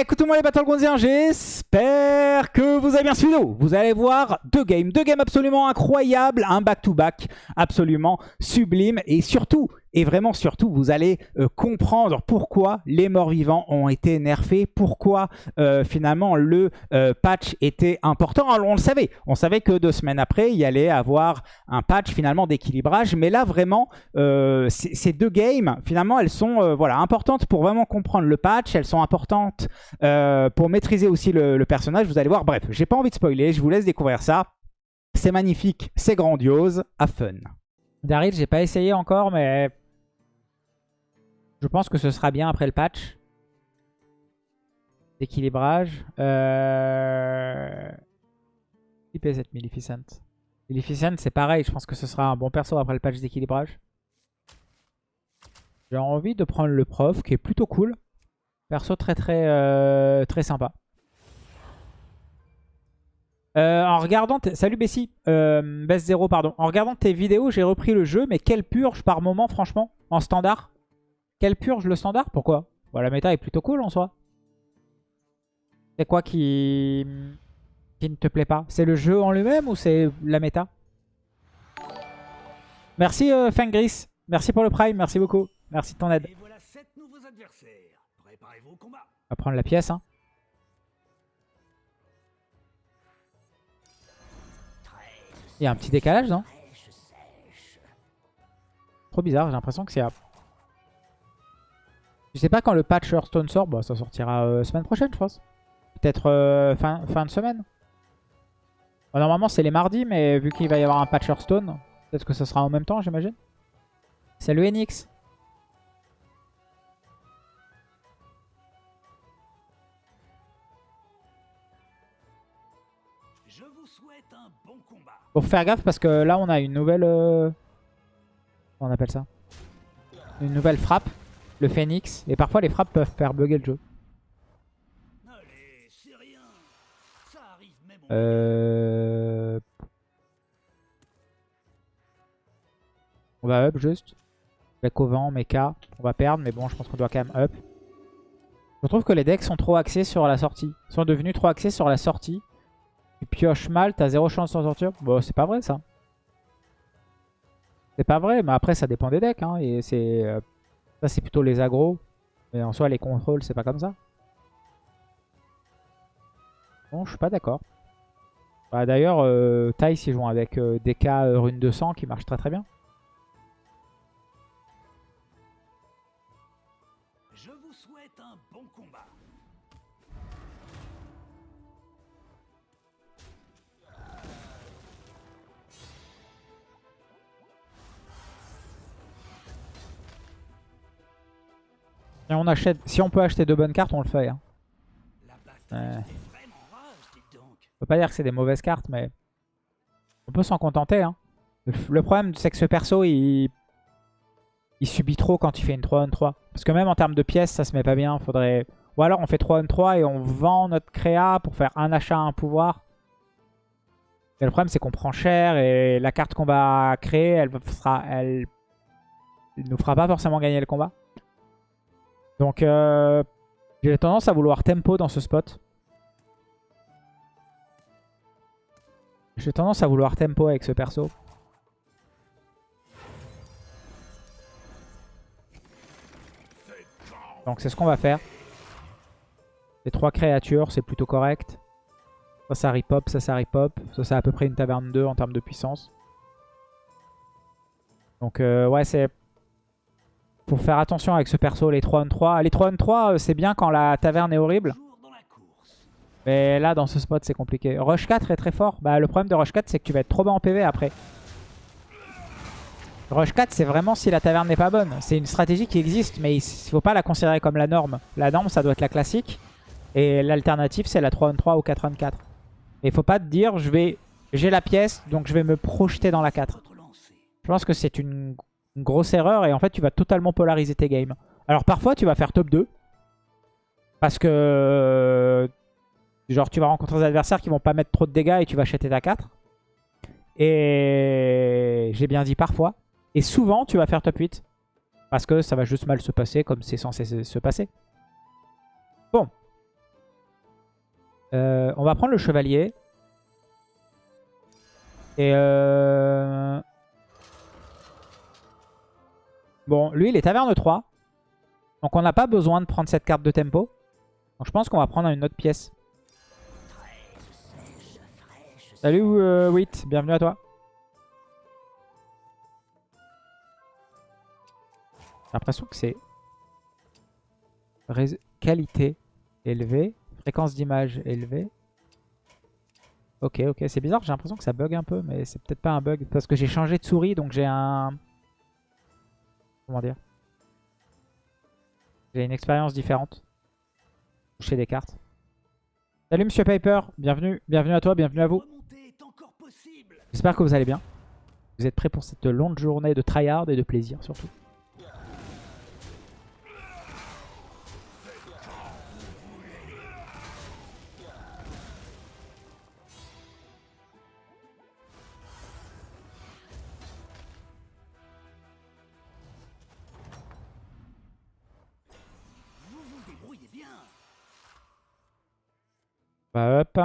Écoutez-moi les Battlegrounds, j'espère que vous avez bien suivi. Vous allez voir deux games, deux games absolument incroyables, un back-to-back absolument sublime et surtout, et vraiment surtout, vous allez euh, comprendre pourquoi les morts vivants ont été nerfés, pourquoi euh, finalement le euh, patch était important. Alors on le savait, on savait que deux semaines après, il y allait avoir un patch finalement d'équilibrage, mais là vraiment, ces deux games, finalement, elles sont voilà, importantes pour vraiment comprendre le patch, elles sont importantes pour maîtriser aussi le, le personnage, vous allez voir. Bref, j'ai pas envie de spoiler, je vous laisse découvrir ça. C'est magnifique, c'est grandiose, à fun. Daryl, j'ai pas essayé encore, mais je pense que ce sera bien après le patch. D'équilibrage. Euh... IP7 Maleficent? Maleficent, c'est pareil. Je pense que ce sera un bon perso après le patch d'équilibrage. J'ai envie de prendre le prof, qui est plutôt cool. Perso très très euh, très sympa. Euh, en regardant... Salut Bessie, euh, Best 0 pardon. En regardant tes vidéos, j'ai repris le jeu, mais quelle purge par moment franchement, en standard quelle purge le standard? Pourquoi? Bon, La méta est plutôt cool en soi. C'est quoi qui... qui ne te plaît pas? C'est le jeu en lui-même ou c'est la méta? Merci euh, Fangris. Merci pour le prime, merci beaucoup. Merci de ton aide. On va prendre la pièce. Hein. Il y a un petit décalage, non? Trop bizarre, j'ai l'impression que c'est... Je sais pas quand le patch Hearthstone sort. Bah, ça sortira euh, semaine prochaine, je pense. Peut-être euh, fin, fin de semaine. normalement, c'est les mardis, mais vu qu'il va y avoir un patch Hearthstone, peut-être que ça sera en même temps, j'imagine. Salut Enix. Je vous souhaite un bon combat. Faut faire gaffe parce que là, on a une nouvelle... Euh, comment on appelle ça? Une nouvelle frappe le phoenix. Et parfois les frappes peuvent faire bugger le jeu. Euh... On va up juste. Avec au vent, mecha. On va perdre, mais bon, je pense qu'on doit quand même up. Je trouve que les decks sont trop axés sur la sortie. Ils sont devenus trop axés sur la sortie. Tu pioches mal, t'as zéro chance de sortir. Bon, c'est pas vrai ça. C'est pas vrai, mais après ça dépend des decks. Hein, et c'est euh, ça, c'est plutôt les agros. Mais en soi, les contrôles, c'est pas comme ça. Bon, je suis pas d'accord. Bah, D'ailleurs, euh, Thais, ils jouent avec euh, DK euh, Rune 200 qui marche très très bien. Si on, achète, si on peut acheter de bonnes cartes, on le fait. Hein. On peut pas dire que c'est des mauvaises cartes, mais on peut s'en contenter. Hein. Le, problème, c'est que ce perso, il... il subit trop quand il fait une 3-1-3. Parce que même en termes de pièces, ça se met pas bien. Faudrait... Ou alors on fait 3-1-3 et on vend notre créa pour faire un achat, un pouvoir. Et le problème, c'est qu'on prend cher et la carte qu'on va créer, elle, sera, elle... elle nous fera pas forcément gagner le combat. Donc, euh, j'ai tendance à vouloir tempo dans ce spot. J'ai tendance à vouloir tempo avec ce perso. Donc c'est ce qu'on va faire. Les trois créatures, c'est plutôt correct. Ça, ça ripop, ça, ça ripop. Ça, c'est à peu près une taverne 2 en termes de puissance. Donc euh, ouais, c'est faut faire attention avec ce perso, les 3 on 3. Les 3 on 3, c'est bien quand la taverne est horrible. Mais là, dans ce spot, c'est compliqué. Rush 4 est très fort. Bah, le problème de Rush 4, c'est que tu vas être trop bas en PV après. Rush 4, c'est vraiment si la taverne n'est pas bonne. C'est une stratégie qui existe, mais il ne faut pas la considérer comme la norme. La norme, ça doit être la classique. Et l'alternative, c'est la 3 on 3 ou 4 on 4. Et il faut pas te dire, je vais, j'ai la pièce, donc je vais me projeter dans la 4. Je pense que c'est une grosse erreur et en fait tu vas totalement polariser tes games. Alors parfois tu vas faire top 2 parce que genre tu vas rencontrer des adversaires qui vont pas mettre trop de dégâts et tu vas acheter ta 4. Et j'ai bien dit parfois. Et souvent tu vas faire top 8 parce que ça va juste mal se passer comme c'est censé se passer. Bon. Euh, on va prendre le chevalier. Et euh... Bon, lui, il est taverne 3. Donc on n'a pas besoin de prendre cette carte de tempo. Donc je pense qu'on va prendre une autre pièce. Salut euh, Wit, bienvenue à toi. J'ai l'impression que c'est qualité élevée, fréquence d'image élevée. Ok, ok, c'est bizarre, j'ai l'impression que ça bug un peu, mais c'est peut-être pas un bug. Parce que j'ai changé de souris, donc j'ai un... Comment dire J'ai une expérience différente. Toucher des cartes. Salut Monsieur Piper, bienvenue, bienvenue à toi, bienvenue à vous. J'espère que vous allez bien. Vous êtes prêts pour cette longue journée de tryhard et de plaisir surtout. Bah hop.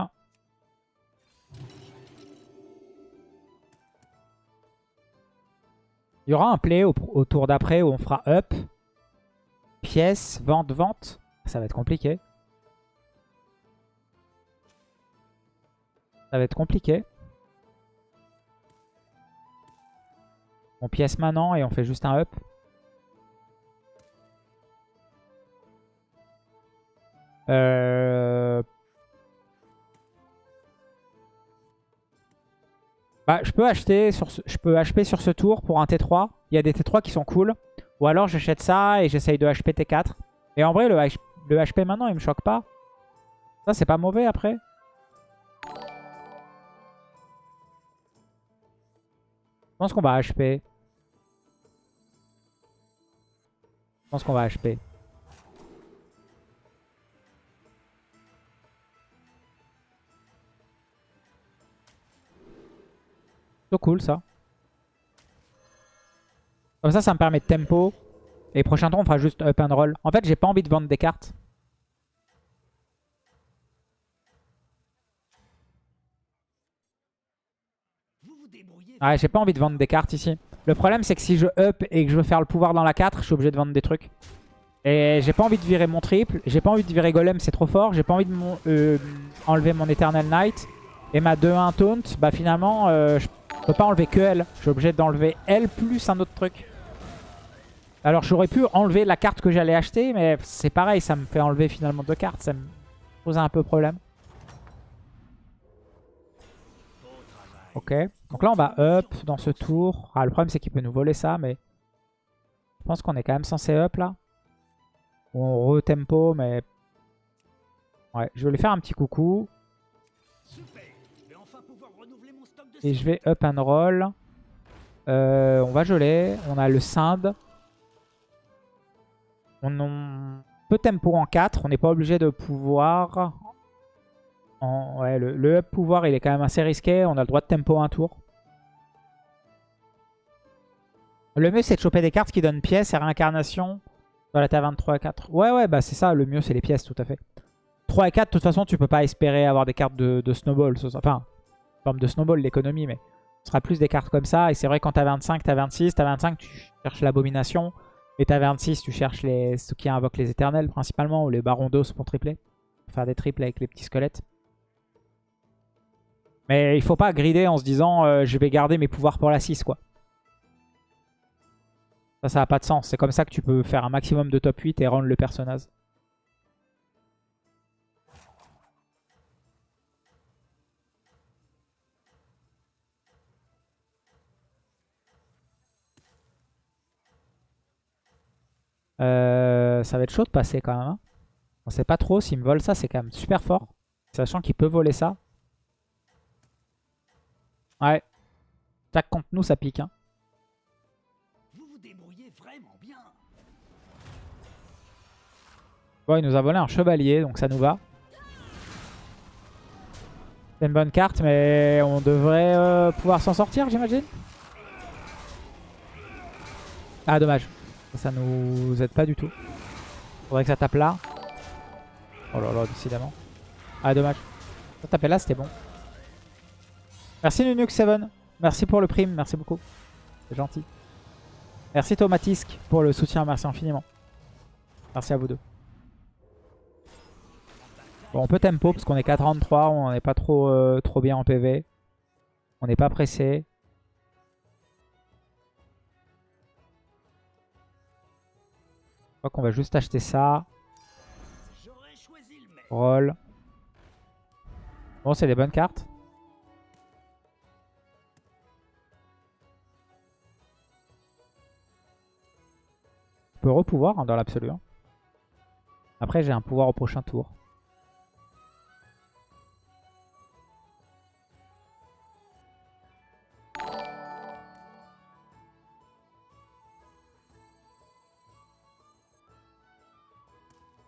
Il y aura un play au, tour d'après où on fera up, pièce, vente, vente. Ça va être compliqué. Ça va être compliqué. On pièce maintenant et on fait juste un up. Euh, Bah, je peux acheter sur ce, je peux HP sur ce tour pour un T3. Il y a des T3 qui sont cool. Ou alors j'achète ça et j'essaye de HP T4. Et en vrai, le, le HP maintenant, il me choque pas. Ça, c'est pas mauvais après. Je pense qu'on va HP. Je pense qu'on va HP. Cool ça. Comme ça, ça me permet de tempo. Et prochain tour, on fera juste up and roll. En fait, j'ai pas envie de vendre des cartes. Ouais, j'ai pas envie de vendre des cartes ici. Le problème, c'est que si je up et que je veux faire le pouvoir dans la 4, je suis obligé de vendre des trucs. Et j'ai pas envie de virer mon triple. J'ai pas envie de virer Golem, c'est trop fort. J'ai pas envie de euh, enlever mon Eternal Knight. Et ma 2-1 taunt, bah finalement, euh, je je peux pas enlever que elle. Je suis obligé d'enlever elle plus un autre truc. Alors j'aurais pu enlever la carte que j'allais acheter, mais c'est pareil, ça me fait enlever finalement deux cartes. Ça me pose un peu problème. Ok. Donc là on va up dans ce tour. Ah, le problème c'est qu'il peut nous voler ça, mais je pense qu'on est quand même censé up là. On re-tempo, mais... Ouais, je vais lui faire un petit coucou. Et je vais up and roll. Euh, on va geler. On a le Sind. On, peut tempo en 4. On n'est pas obligé de pouvoir... Ouais, le, up pouvoir, il est quand même assez risqué. On a le droit de tempo un tour. Le mieux, c'est de choper des cartes qui donnent pièces et réincarnation dans la taverne 3 et 4. Ouais, ouais, bah c'est ça. Le mieux, c'est les pièces, tout à fait. 3 et 4, de toute façon, tu peux pas espérer avoir des cartes de, de snowball. Enfin, forme de snowball l'économie, mais ce sera plus des cartes comme ça. Et c'est vrai quand t'as 25, t'as 26, t'as 25, tu cherches l'abomination. Et t'as 26, tu cherches les, ceux qui invoquent les éternels principalement, ou les barons d'os pour tripler. Faire des triples avec les petits squelettes. Mais il faut pas grider en se disant euh, je vais garder mes pouvoirs pour la 6 quoi. Ça, ça n'a pas de sens. C'est comme ça que tu peux faire un maximum de top 8 et rendre le personnage. Euh, ça va être chaud de passer quand même. Hein. On sait pas trop. S'il me vole ça, c'est quand même super fort. Sachant qu'il peut voler ça. Ouais. Tac contre nous, ça pique. Hein. Bon, il nous a volé un chevalier, donc ça nous va. C'est une bonne carte, mais on devrait euh, pouvoir s'en sortir, j'imagine. Ah, dommage. Ça nous aide pas du tout. Faudrait que ça tape là. Oh là là, décidément. Ah, dommage. Ça taper là, c'était bon. Merci Nunuk7. Merci pour le prime, merci beaucoup. C'est gentil. Merci Thomatisk pour le soutien, merci infiniment. Merci à vous deux. Bon, on peut tempo parce qu'on est 4-33, on n'est pas trop, euh, trop bien en PV. On n'est pas pressé. Crois qu'on va juste acheter ça. Roll. Bon, c'est des bonnes cartes. Je peux repouvoir hein, dans l'absolu. hein. Après, j'ai un pouvoir au prochain tour.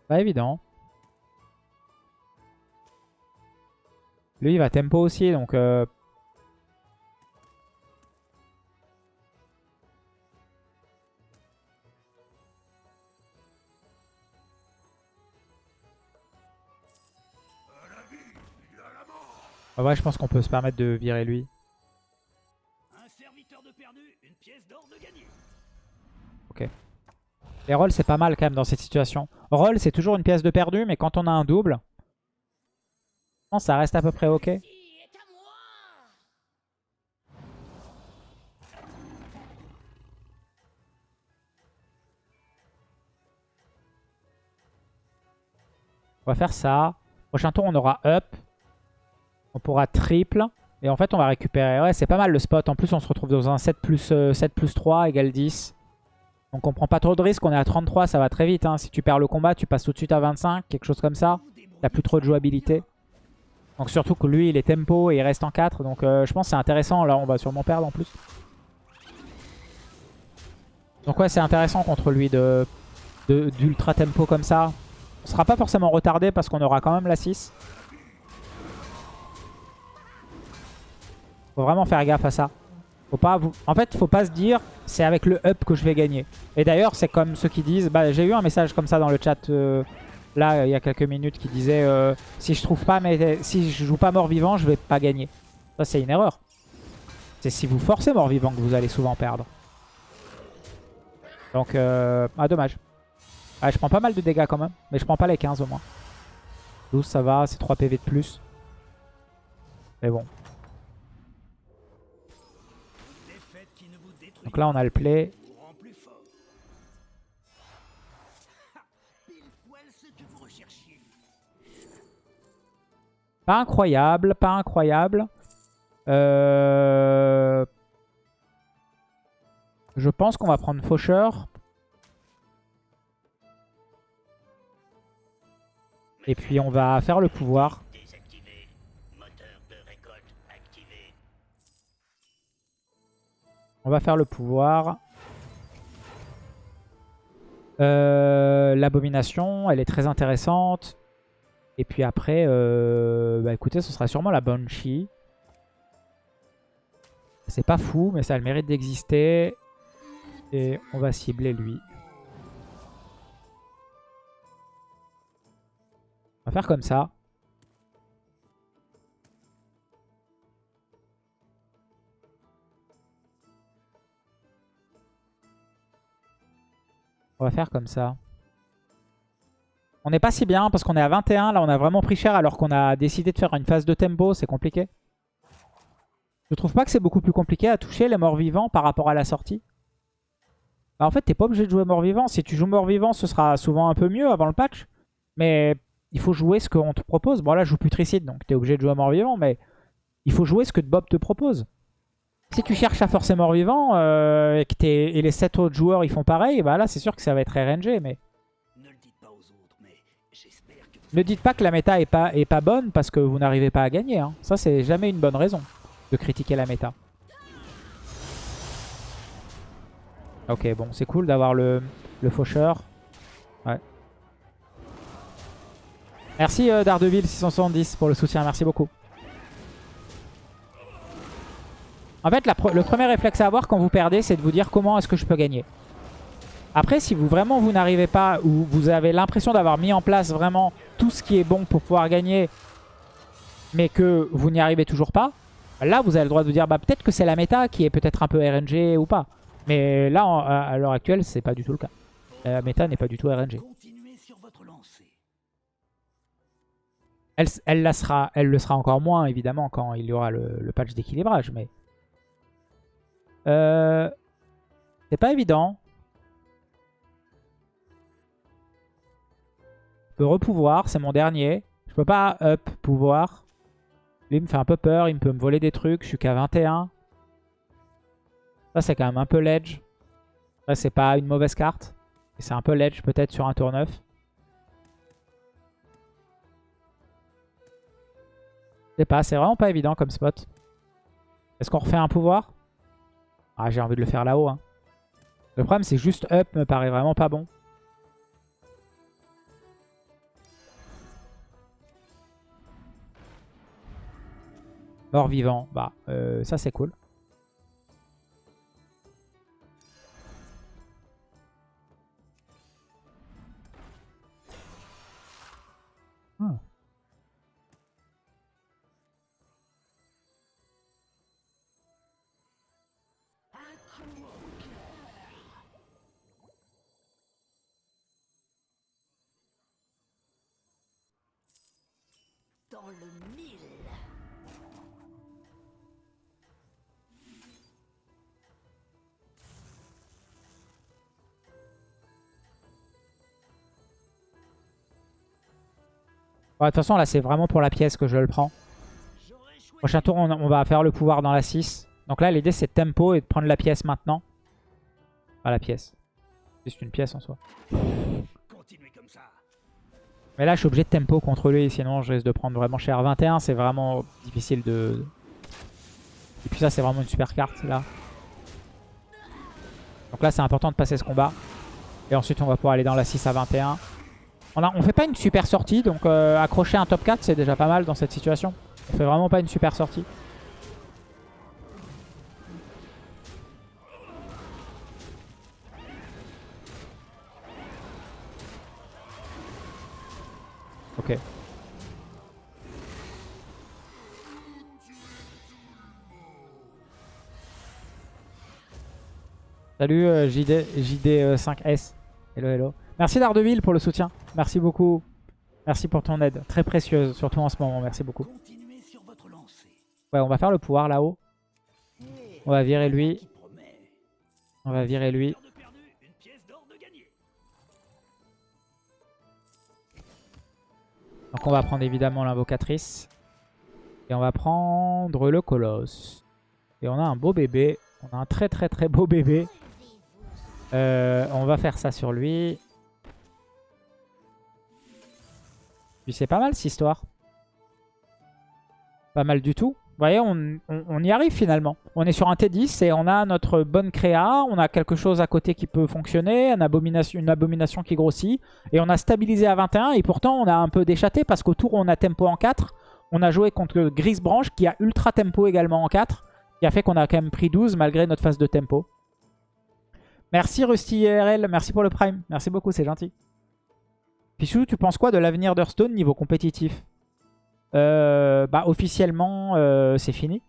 Pas évident. Lui, il va tempo aussi, donc... euh, Ah ouais, je pense qu'on peut se permettre de virer lui. Un serviteur de perdu, une pièce d'or de gagné. Les rolls, c'est pas mal quand même dans cette situation. Roll, c'est toujours une pièce de perdu, mais quand on a un double, ça reste à peu près ok. On va faire ça. Prochain tour, on aura up. On pourra triple. Et en fait, on va récupérer. Ouais, c'est pas mal le spot. En plus, on se retrouve dans un 7 plus, euh, 7 plus 3 égale 10. Donc on prend pas trop de risques. On est à 33, ça va très vite. hein. Si tu perds le combat, tu passes tout de suite à 25. Quelque chose comme ça. T'as plus trop de jouabilité. Donc surtout que lui, il est tempo et il reste en 4. Donc euh, je pense c'est intéressant. Là, on va sûrement perdre en plus. Donc ouais, c'est intéressant contre lui de- d'ultra tempo comme ça. On sera pas forcément retardé parce qu'on aura quand même la 6. Faut vraiment faire gaffe à ça. Faut pas. En fait, faut pas se dire c'est avec le up que je vais gagner. Et d'ailleurs, c'est comme ceux qui disent... Bah, J'ai eu un message comme ça dans le chat euh, là, il y a quelques minutes qui disait euh, si je trouve pas, mais si je joue pas mort-vivant, je vais pas gagner. Ça, c'est une erreur. C'est si vous forcez mort-vivant que vous allez souvent perdre. Donc, euh... ah, dommage. Ah, je prends pas mal de dégâts quand même, mais je prends pas les 15 au moins. 12, ça va, c'est 3 PV de plus. Mais bon. Donc là, on a le play. Pas incroyable, pas incroyable. Euh... Je pense qu'on va prendre Faucheur. Et puis on va faire le pouvoir. On va faire le pouvoir. Euh, L'abomination, elle est très intéressante. Et puis après, euh, bah écoutez, ce sera sûrement la Banshee. C'est pas fou, mais ça a le mérite d'exister. Et on va cibler lui. On va faire comme ça. On va faire comme ça. On n'est pas si bien parce qu'on est à 21. Là, on a vraiment pris cher alors qu'on a décidé de faire une phase de tempo. C'est compliqué. Je trouve pas que c'est beaucoup plus compliqué à toucher les morts vivants par rapport à la sortie. Bah, en fait, t'es pas obligé de jouer mort vivant. Si tu joues mort vivant, ce sera souvent un peu mieux avant le patch. Mais il faut jouer ce qu'on te propose. Bon, là, je joue putricide, donc t'es obligé de jouer mort vivant. Mais il faut jouer ce que Bob te propose. Si tu cherches à forcer mort vivant euh, et que t'es- et les 7 autres joueurs ils font pareil, bah là c'est sûr que ça va être RNG. Mais Ne le dites pas aux autres, mais que vous ne dites pas que la méta est pas, est pas bonne parce que vous n'arrivez pas à gagner. hein. Ça c'est jamais une bonne raison de critiquer la méta. Ok bon c'est cool d'avoir le, le faucheur. Ouais. Merci euh, Daredevil 670 pour le soutien, merci beaucoup. En fait, la le premier réflexe à avoir quand vous perdez, c'est de vous dire comment est-ce que je peux gagner. Après, si vous vraiment vous n'arrivez pas ou vous avez l'impression d'avoir mis en place vraiment tout ce qui est bon pour pouvoir gagner, mais que vous n'y arrivez toujours pas, là vous avez le droit de vous dire bah peut-être que c'est la méta qui est peut-être un peu RNG ou pas. Mais là, en- à l'heure actuelle, c'est pas du tout le cas. La méta n'est pas du tout RNG. Elle, la sera, elle le sera encore moins, évidemment, quand il y aura le, le patch d'équilibrage. Mais euh, c'est pas évident. Je peux repouvoir, c'est mon dernier. Je peux pas up pouvoir. Lui il me fait un peu peur, il peut me voler des trucs. Je suis qu'à 21. Ça, c'est quand même un peu ledge. Ça, c'est pas une mauvaise carte. C'est un peu ledge peut-être sur un tour 9. Je sais pas, c'est vraiment pas évident comme spot. Est-ce qu'on refait un pouvoir? Ah, j'ai envie de le faire là-haut. hein. Le problème, c'est juste up me paraît vraiment pas bon. Mort vivant, bah euh, ça c'est cool. De toute façon, là, c'est vraiment pour la pièce que je le prends. Prochain tour, on, on va faire le pouvoir dans la 6. Donc là, l'idée, c'est de tempo et de prendre la pièce maintenant. Pas la pièce. C'est une pièce en soi. continuer comme ça. Mais là, je suis obligé de tempo contre lui, sinon je risque de prendre vraiment cher. 21, c'est vraiment difficile de... Et puis ça, c'est vraiment une super carte, là. Donc là, c'est important de passer ce combat. Et ensuite, on va pouvoir aller dans la 6 à 21. On, on fait pas une super sortie, donc euh, accrocher un top 4, c'est déjà pas mal dans cette situation. On fait vraiment pas une super sortie. Ok. Salut euh, JD, JD5S. Hello, hello. Merci Daredevil pour le soutien. Merci beaucoup. Merci pour ton aide. Très précieuse, surtout en ce moment. Merci beaucoup. Ouais, on va faire le pouvoir là-haut. On va virer lui. On va virer lui. Donc on va prendre évidemment l'invocatrice. Et on va prendre le colosse. Et on a un beau bébé. On a un très très très beau bébé. Euh, on va faire ça sur lui. Puis c'est pas mal cette histoire. Pas mal du tout. Vous voyez, on, y arrive finalement. On est sur un T10 et on a notre bonne créa. On a quelque chose à côté qui peut fonctionner. Une abomination, qui grossit. Et on a stabilisé à 21. Et pourtant, on a un peu déchaté parce qu'autour, on a tempo en 4. On a joué contre Grise Branche qui a ultra tempo également en 4. Qui a fait qu'on a quand même pris 12 malgré notre phase de tempo. Merci Rusty IRL, merci pour le prime. Merci beaucoup, c'est gentil. Pichou, tu penses quoi de l'avenir d'Hearthstone niveau compétitif Euh, Bah officiellement, euh, c'est fini.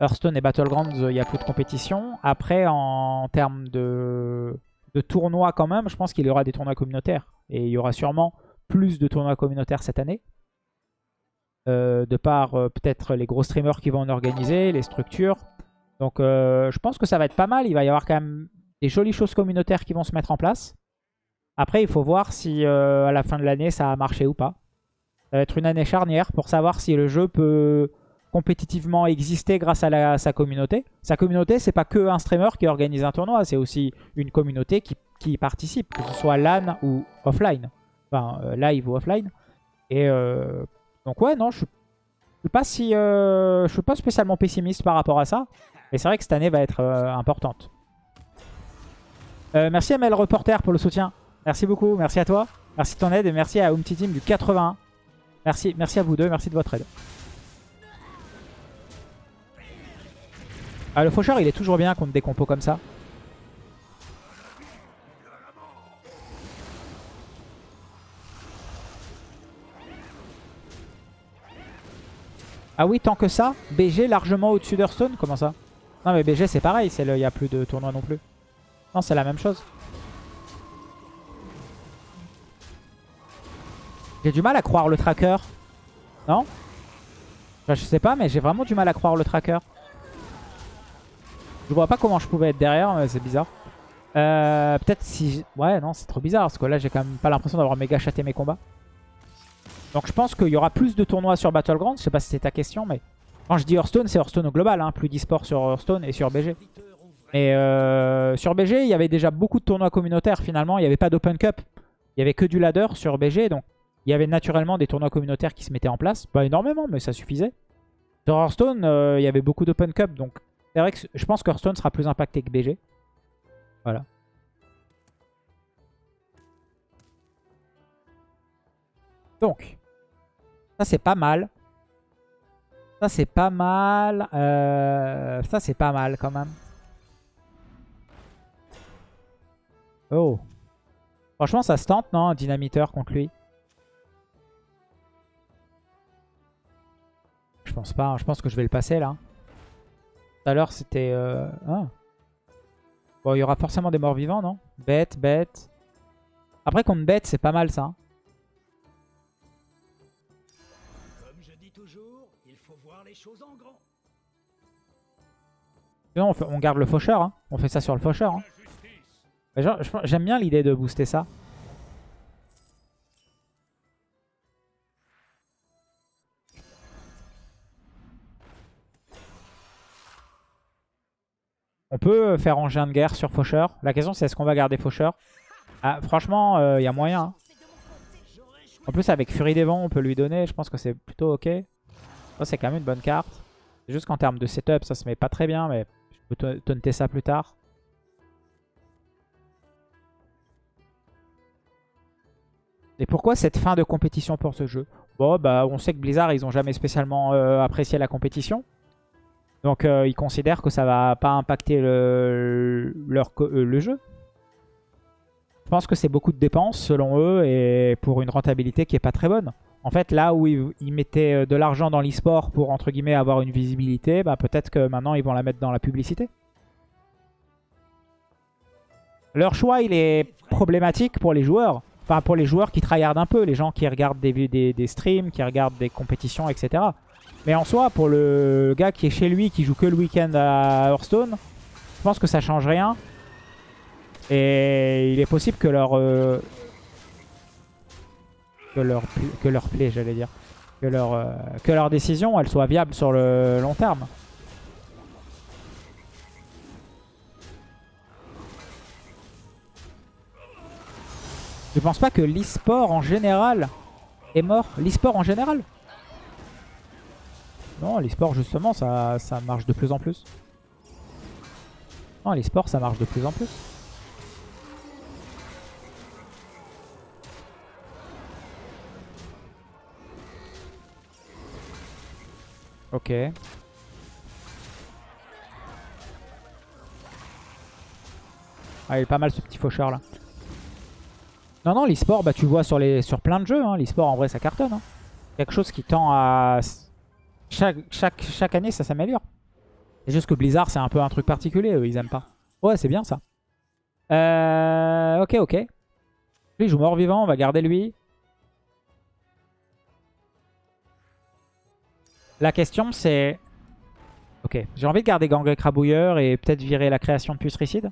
Hearthstone et Battlegrounds, il n'y a plus de compétition. Après, en termes de, de tournois quand même, je pense qu'il y aura des tournois communautaires. Et il y aura sûrement plus de tournois communautaires cette année. Euh, de par peut-être les gros streamers qui vont en organiser, les structures. Donc je pense que ça va être pas mal. Il va y avoir quand même des jolies choses communautaires qui vont se mettre en place. Après, il faut voir si euh, à la fin de l'année ça a marché ou pas. Ça va être une année charnière pour savoir si le jeu peut compétitivement exister grâce à, sa communauté. Sa communauté, c'est pas que un streamer qui organise un tournoi, c'est aussi une communauté qui, qui participe, que ce soit LAN ou offline. Enfin, euh, live ou offline. Et euh, donc ouais, non, je suis, suis pas si, suis pas spécialement pessimiste par rapport à ça. Mais c'est vrai que cette année va être importante. Merci ML Reporter pour le soutien. Merci beaucoup, merci à toi. Merci de ton aide et merci à Umti Team du 81. Merci, merci à vous deux, merci de votre aide. Ah, le faucheur, il est toujours bien contre des compos comme ça. Ah oui, tant que ça BG largement au-dessus d'Hearthstone Comment ça? Non mais BG c'est pareil, il n'y a plus de tournoi non plus. Non, c'est la même chose. J'ai du mal à croire le tracker. Non Je sais pas, mais j'ai vraiment du mal à croire le tracker. Je vois pas comment je pouvais être derrière, mais c'est bizarre. Euh, Peut-être si... Ouais, non, c'est trop bizarre, parce que là, j'ai quand même pas l'impression d'avoir méga chaté mes combats. Donc je pense qu'il y aura plus de tournois sur Battlegrounds. Je sais pas si c'est ta question, mais... Quand je dis Hearthstone, c'est Hearthstone au global. Hein. Plus d'e-sport sur Hearthstone et sur BG. Et euh, sur BG, il y avait déjà beaucoup de tournois communautaires finalement. Il n'y avait pas d'Open Cup. Il y avait que du ladder sur BG. Donc il y avait naturellement des tournois communautaires qui se mettaient en place. Pas énormément, mais ça suffisait. Sur Hearthstone, euh, il y avait beaucoup d'Open Cup. Donc c'est vrai que je pense que Hearthstone sera plus impacté que BG. Voilà. Donc, ça c'est pas mal. Ça c'est pas mal. Euh, ça c'est pas mal quand même. Oh. Franchement ça se tente non Dynamiteur contre lui? Je pense pas. Hein. Je pense que je vais le passer là. Tout à l'heure c'était... Euh... Ah. Bon il y aura forcément des morts vivants non? Bête, bête. Après contre bête c'est pas mal ça. Hein. on, garde le faucheur. Hein. On fait ça sur le faucheur. Hein. J'aime bien l'idée de booster ça. On peut faire engin de guerre sur faucheur. La question c'est est-ce qu'on va garder faucheur? Ah, Franchement, il euh, y a moyen. Hein. En plus avec Furie des Vents, on peut lui donner. Je pense que c'est plutôt ok. c'est quand même une bonne carte. Juste qu'en termes de setup, ça se met pas très bien. Mais je peux taunter ça plus tard. Et pourquoi cette fin de compétition pour ce jeu? Bon, bah, on sait que Blizzard, ils ont jamais spécialement euh, apprécié la compétition. Donc, euh, ils considèrent que ça va pas impacter le, leur, euh, jeu. Je pense que c'est beaucoup de dépenses, selon eux, et pour une rentabilité qui est pas très bonne. En fait, là où ils, mettaient euh, de l'argent dans l'e-sport pour, entre guillemets, avoir une visibilité, bah, peut-être que maintenant, ils vont la mettre dans la publicité. Leur choix, il est problématique pour les joueurs. Enfin, pour les joueurs qui tryhardent un peu, les gens qui regardent des, des streams, qui regardent des compétitions, etc. Mais en soi, pour le gars qui est chez lui, qui joue que le week-end à Hearthstone, je pense que ça change rien. Et il est possible que leur, euh, que leur, que leur play, j'allais dire. Que leur, euh, que leur décision, elle soit viable sur le long terme. Je pense pas que l'e-sport en général est mort? L'e-sport en général? Non, l'e-sport justement, ça, marche de plus en plus. Non, l'e-sport, ça marche de plus en plus. Ok. Ah, il est pas mal ce petit faucheur là. Non, non, l'e-sport, bah, tu vois sur, les, sur plein de jeux, hein, l'e-sport en vrai ça cartonne. Hein. Quelque chose qui tend à... Chaque, année ça s'améliore. C'est juste que Blizzard c'est un peu un truc particulier, eux ils aiment pas. Ouais, c'est bien ça. Euh, ok, ok. Lui il joue mort-vivant, on va garder lui. La question c'est... Ok, j'ai envie de garder Gang Crabouilleur et peut-être virer la création de Putricide.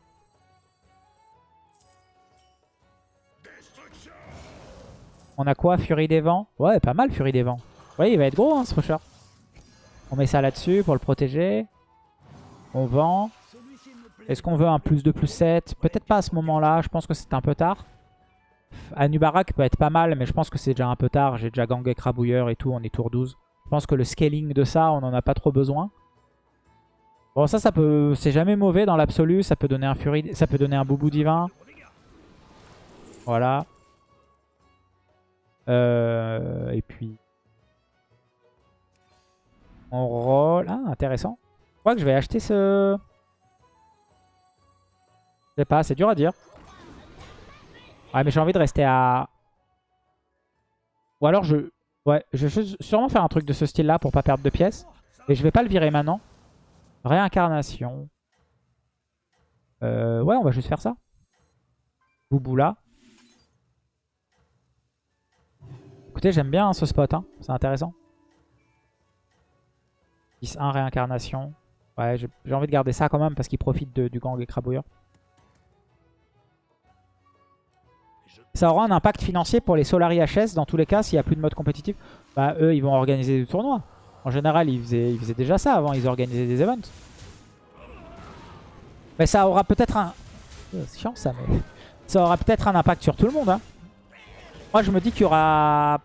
On a quoi Furie des Vents? Ouais, pas mal Furie des Vents. Ouais, il va être gros hein, ce faucheur. On met ça là-dessus pour le protéger. On vend. Est-ce qu'on veut un plus 2 plus 7 Peut-être pas à ce moment-là, je pense que c'est un peu tard. Anubarak peut être pas mal, mais je pense que c'est déjà un peu tard. J'ai déjà Gang Crabouilleur et tout, on est tour 12. Je pense que le scaling de ça, on n'en a pas trop besoin. Bon, ça, ça peut, c'est jamais mauvais dans l'absolu. Ça peut donner un ça peut donner un Boubou divin. Voilà. Euh, et puis, on roll. Ah, intéressant. Je crois que je vais acheter ce. Je sais pas, c'est dur à dire. Ouais, mais j'ai envie de rester à. Ou alors je, Ouais, je vais sûrement faire un truc de ce style-là pour pas perdre de pièces. Et je vais pas le virer maintenant. Réincarnation. Euh, ouais, on va juste faire ça. Bouboula. Écoutez, j'aime bien ce spot. Hein. C'est intéressant. 10-1 réincarnation. Ouais, j'ai envie de garder ça quand même parce qu'il profite du gang écrabouilleur. Ça aura un impact financier pour les Solari HS dans tous les cas s'il n'y a plus de mode compétitif. Bah eux ils vont organiser des tournois. En général ils faisaient, déjà ça avant, ils organisaient des events. Mais ça aura peut-être un... Oh, c'est chiant ça mais... Ça aura peut-être un impact sur tout le monde. Hein. Moi je me dis qu'il y aura...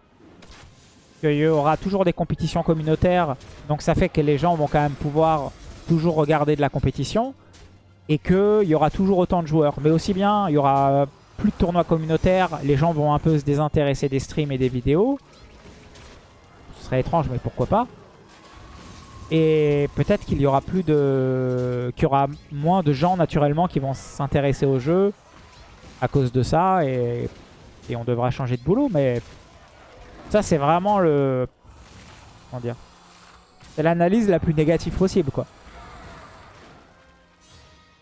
Qu'il y aura toujours des compétitions communautaires. Donc ça fait que les gens vont quand même pouvoir toujours regarder de la compétition. Et qu'il y aura toujours autant de joueurs. Mais aussi bien, il y aura plus de tournois communautaires, les gens vont un peu se désintéresser des streams et des vidéos. Ce serait étrange, mais pourquoi pas. Et peut-être qu'il y aura plus de... qu'il y aura moins de gens naturellement qui vont s'intéresser au jeu à cause de ça. Et on devra changer de boulot. Mais ça, c'est vraiment le... Comment dire C'est l'analyse la plus négative possible, quoi.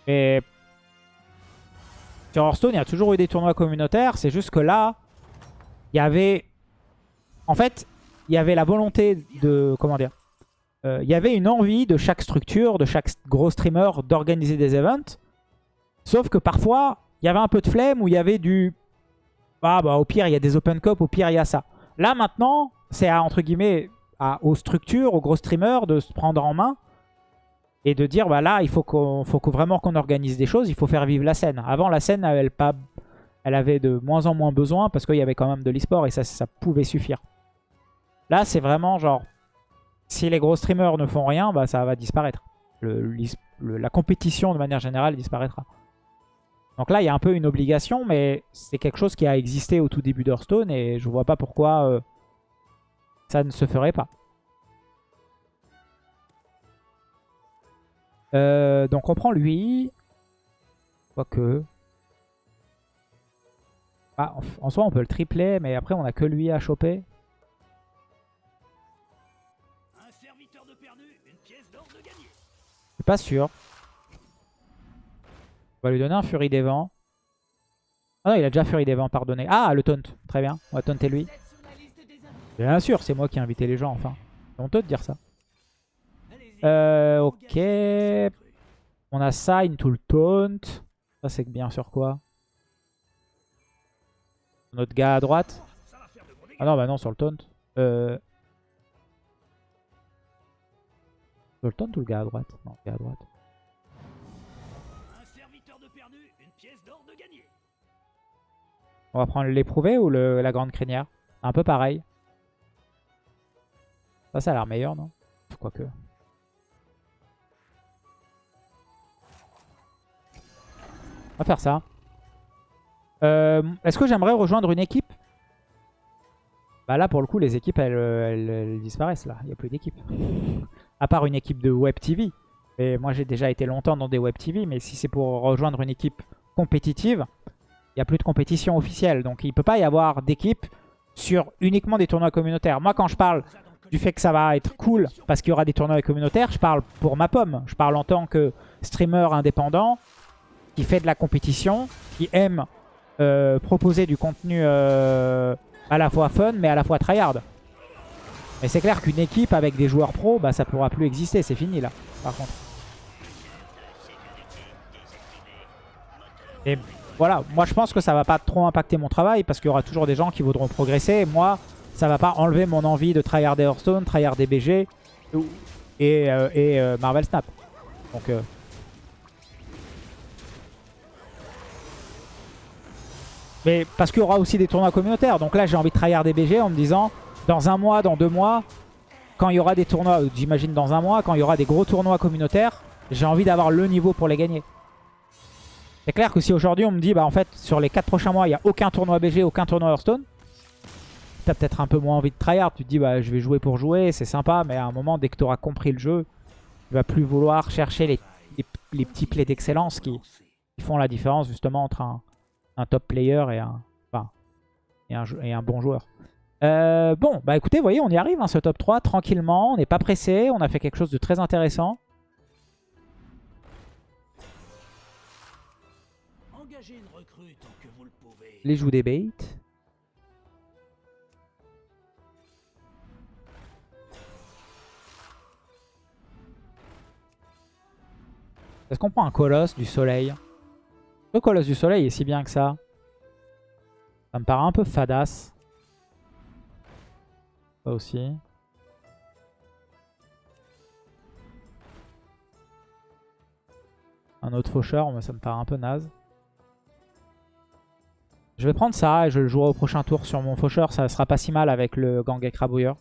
Et sur Hearthstone, il y a toujours eu des tournois communautaires. C'est juste que là, il y avait... En fait, il y avait la volonté de... Comment dire euh, Il y avait une envie de chaque structure, de chaque gros streamer d'organiser des events. Sauf que parfois, il y avait un peu de flemme où il y avait du... Ah bah au pire, il y a des open cup, au pire, il y a ça. Là, maintenant, c'est entre guillemets aux structures, aux gros streamers de se prendre en main et de dire bah là il faut faut vraiment qu'on organise des choses, il faut faire vivre la scène. Avant la scène elle, pas, elle avait de moins en moins besoin parce qu'il y avait quand même de l'e-sport et ça, ça pouvait suffire. Là c'est vraiment genre si les gros streamers ne font rien bah ça va disparaître. La compétition de manière générale disparaîtra. Donc là il y a un peu une obligation mais c'est quelque chose qui a existé au tout début d'Hearthstone et je vois pas pourquoi euh, ça ne se ferait pas. Euh, donc on prend lui. Quoique. Ah, en, soi on peut le tripler, mais après on a que lui à choper. Je suis pas sûr. On va lui donner un Furie des Vents. Ah non, il a déjà Furie des Vents, pardonnez. Ah, le taunt. Très bien, on va taunter lui. Bien sûr, c'est moi qui ai invité les gens, enfin. C'est honteux de dire ça. Euh, ok. On a ça, into le taunt. Ça, c'est bien sur quoi? Notre gars à droite. Ah non, bah non, sur le taunt. Euh... Sur le taunt ou le gars à droite? Non, le gars à droite. On va prendre l'éprouvé ou le, la grande crinière? Un peu pareil. Ça, ça a l'air meilleur, non? Quoique. On va faire ça. Euh, est-ce que j'aimerais rejoindre une équipe? Bah là, pour le coup, les équipes, elles, disparaissent là. Il n'y a plus d'équipe. à part une équipe de Web TV. Et moi, j'ai déjà été longtemps dans des Web TV. Mais si c'est pour rejoindre une équipe compétitive, a plus de compétition officielle. Donc, il ne peut pas y avoir d'équipe sur uniquement des tournois communautaires. Moi, quand je parle du fait que ça va être cool parce qu'il y aura des tournois communautaires, je parle pour ma pomme. Je parle en tant que streamer indépendant qui fait de la compétition, qui aime euh, proposer du contenu euh, à la fois fun mais à la fois tryhard. Mais c'est clair qu'une équipe avec des joueurs pros, bah, ça pourra plus exister, c'est fini là, par contre. Et voilà, moi je pense que ça va pas trop impacter mon travail parce qu'il y aura toujours des gens qui voudront progresser. Moi, ça va pas enlever mon envie de tryhard Hearthstone, tryhard BG et, euh, et Marvel Snap. Donc Mais parce qu'il y aura aussi des tournois communautaires. Donc là, j'ai envie de tryhard des BG en me disant, dans un mois, dans deux mois, quand il y aura des tournois, j'imagine dans un mois, quand il y aura des gros tournois communautaires, j'ai envie d'avoir le niveau pour les gagner. C'est clair que si aujourd'hui on me dit, bah en fait, sur les 4 prochains mois, il n'y a aucun tournoi BG, aucun tournoi Hearthstone, t'as peut-être un peu moins envie de tryhard. Tu te dis, bah je vais jouer pour jouer, c'est sympa, mais à un moment, dès que tu auras compris le jeu, tu vas plus vouloir chercher les, les, petits plays d'excellence qui, qui, font la différence justement entre un, un top player et un, enfin, et un, et un bon joueur. Euh, bon, bah écoutez, vous voyez, on y arrive, hein, ce top 3, tranquillement. On n'est pas pressé, on a fait quelque chose de très intéressant. Les des baits. Est-ce qu'on prend un colosse du soleil? Le colosse du soleil est si bien que ça. Ça me paraît un peu fadasse. Ça aussi. Un autre faucheur, ça me paraît un peu naze. Je vais prendre ça et je le jouerai au prochain tour sur mon faucheur. Ça sera pas si mal avec le gang écrabouilleur.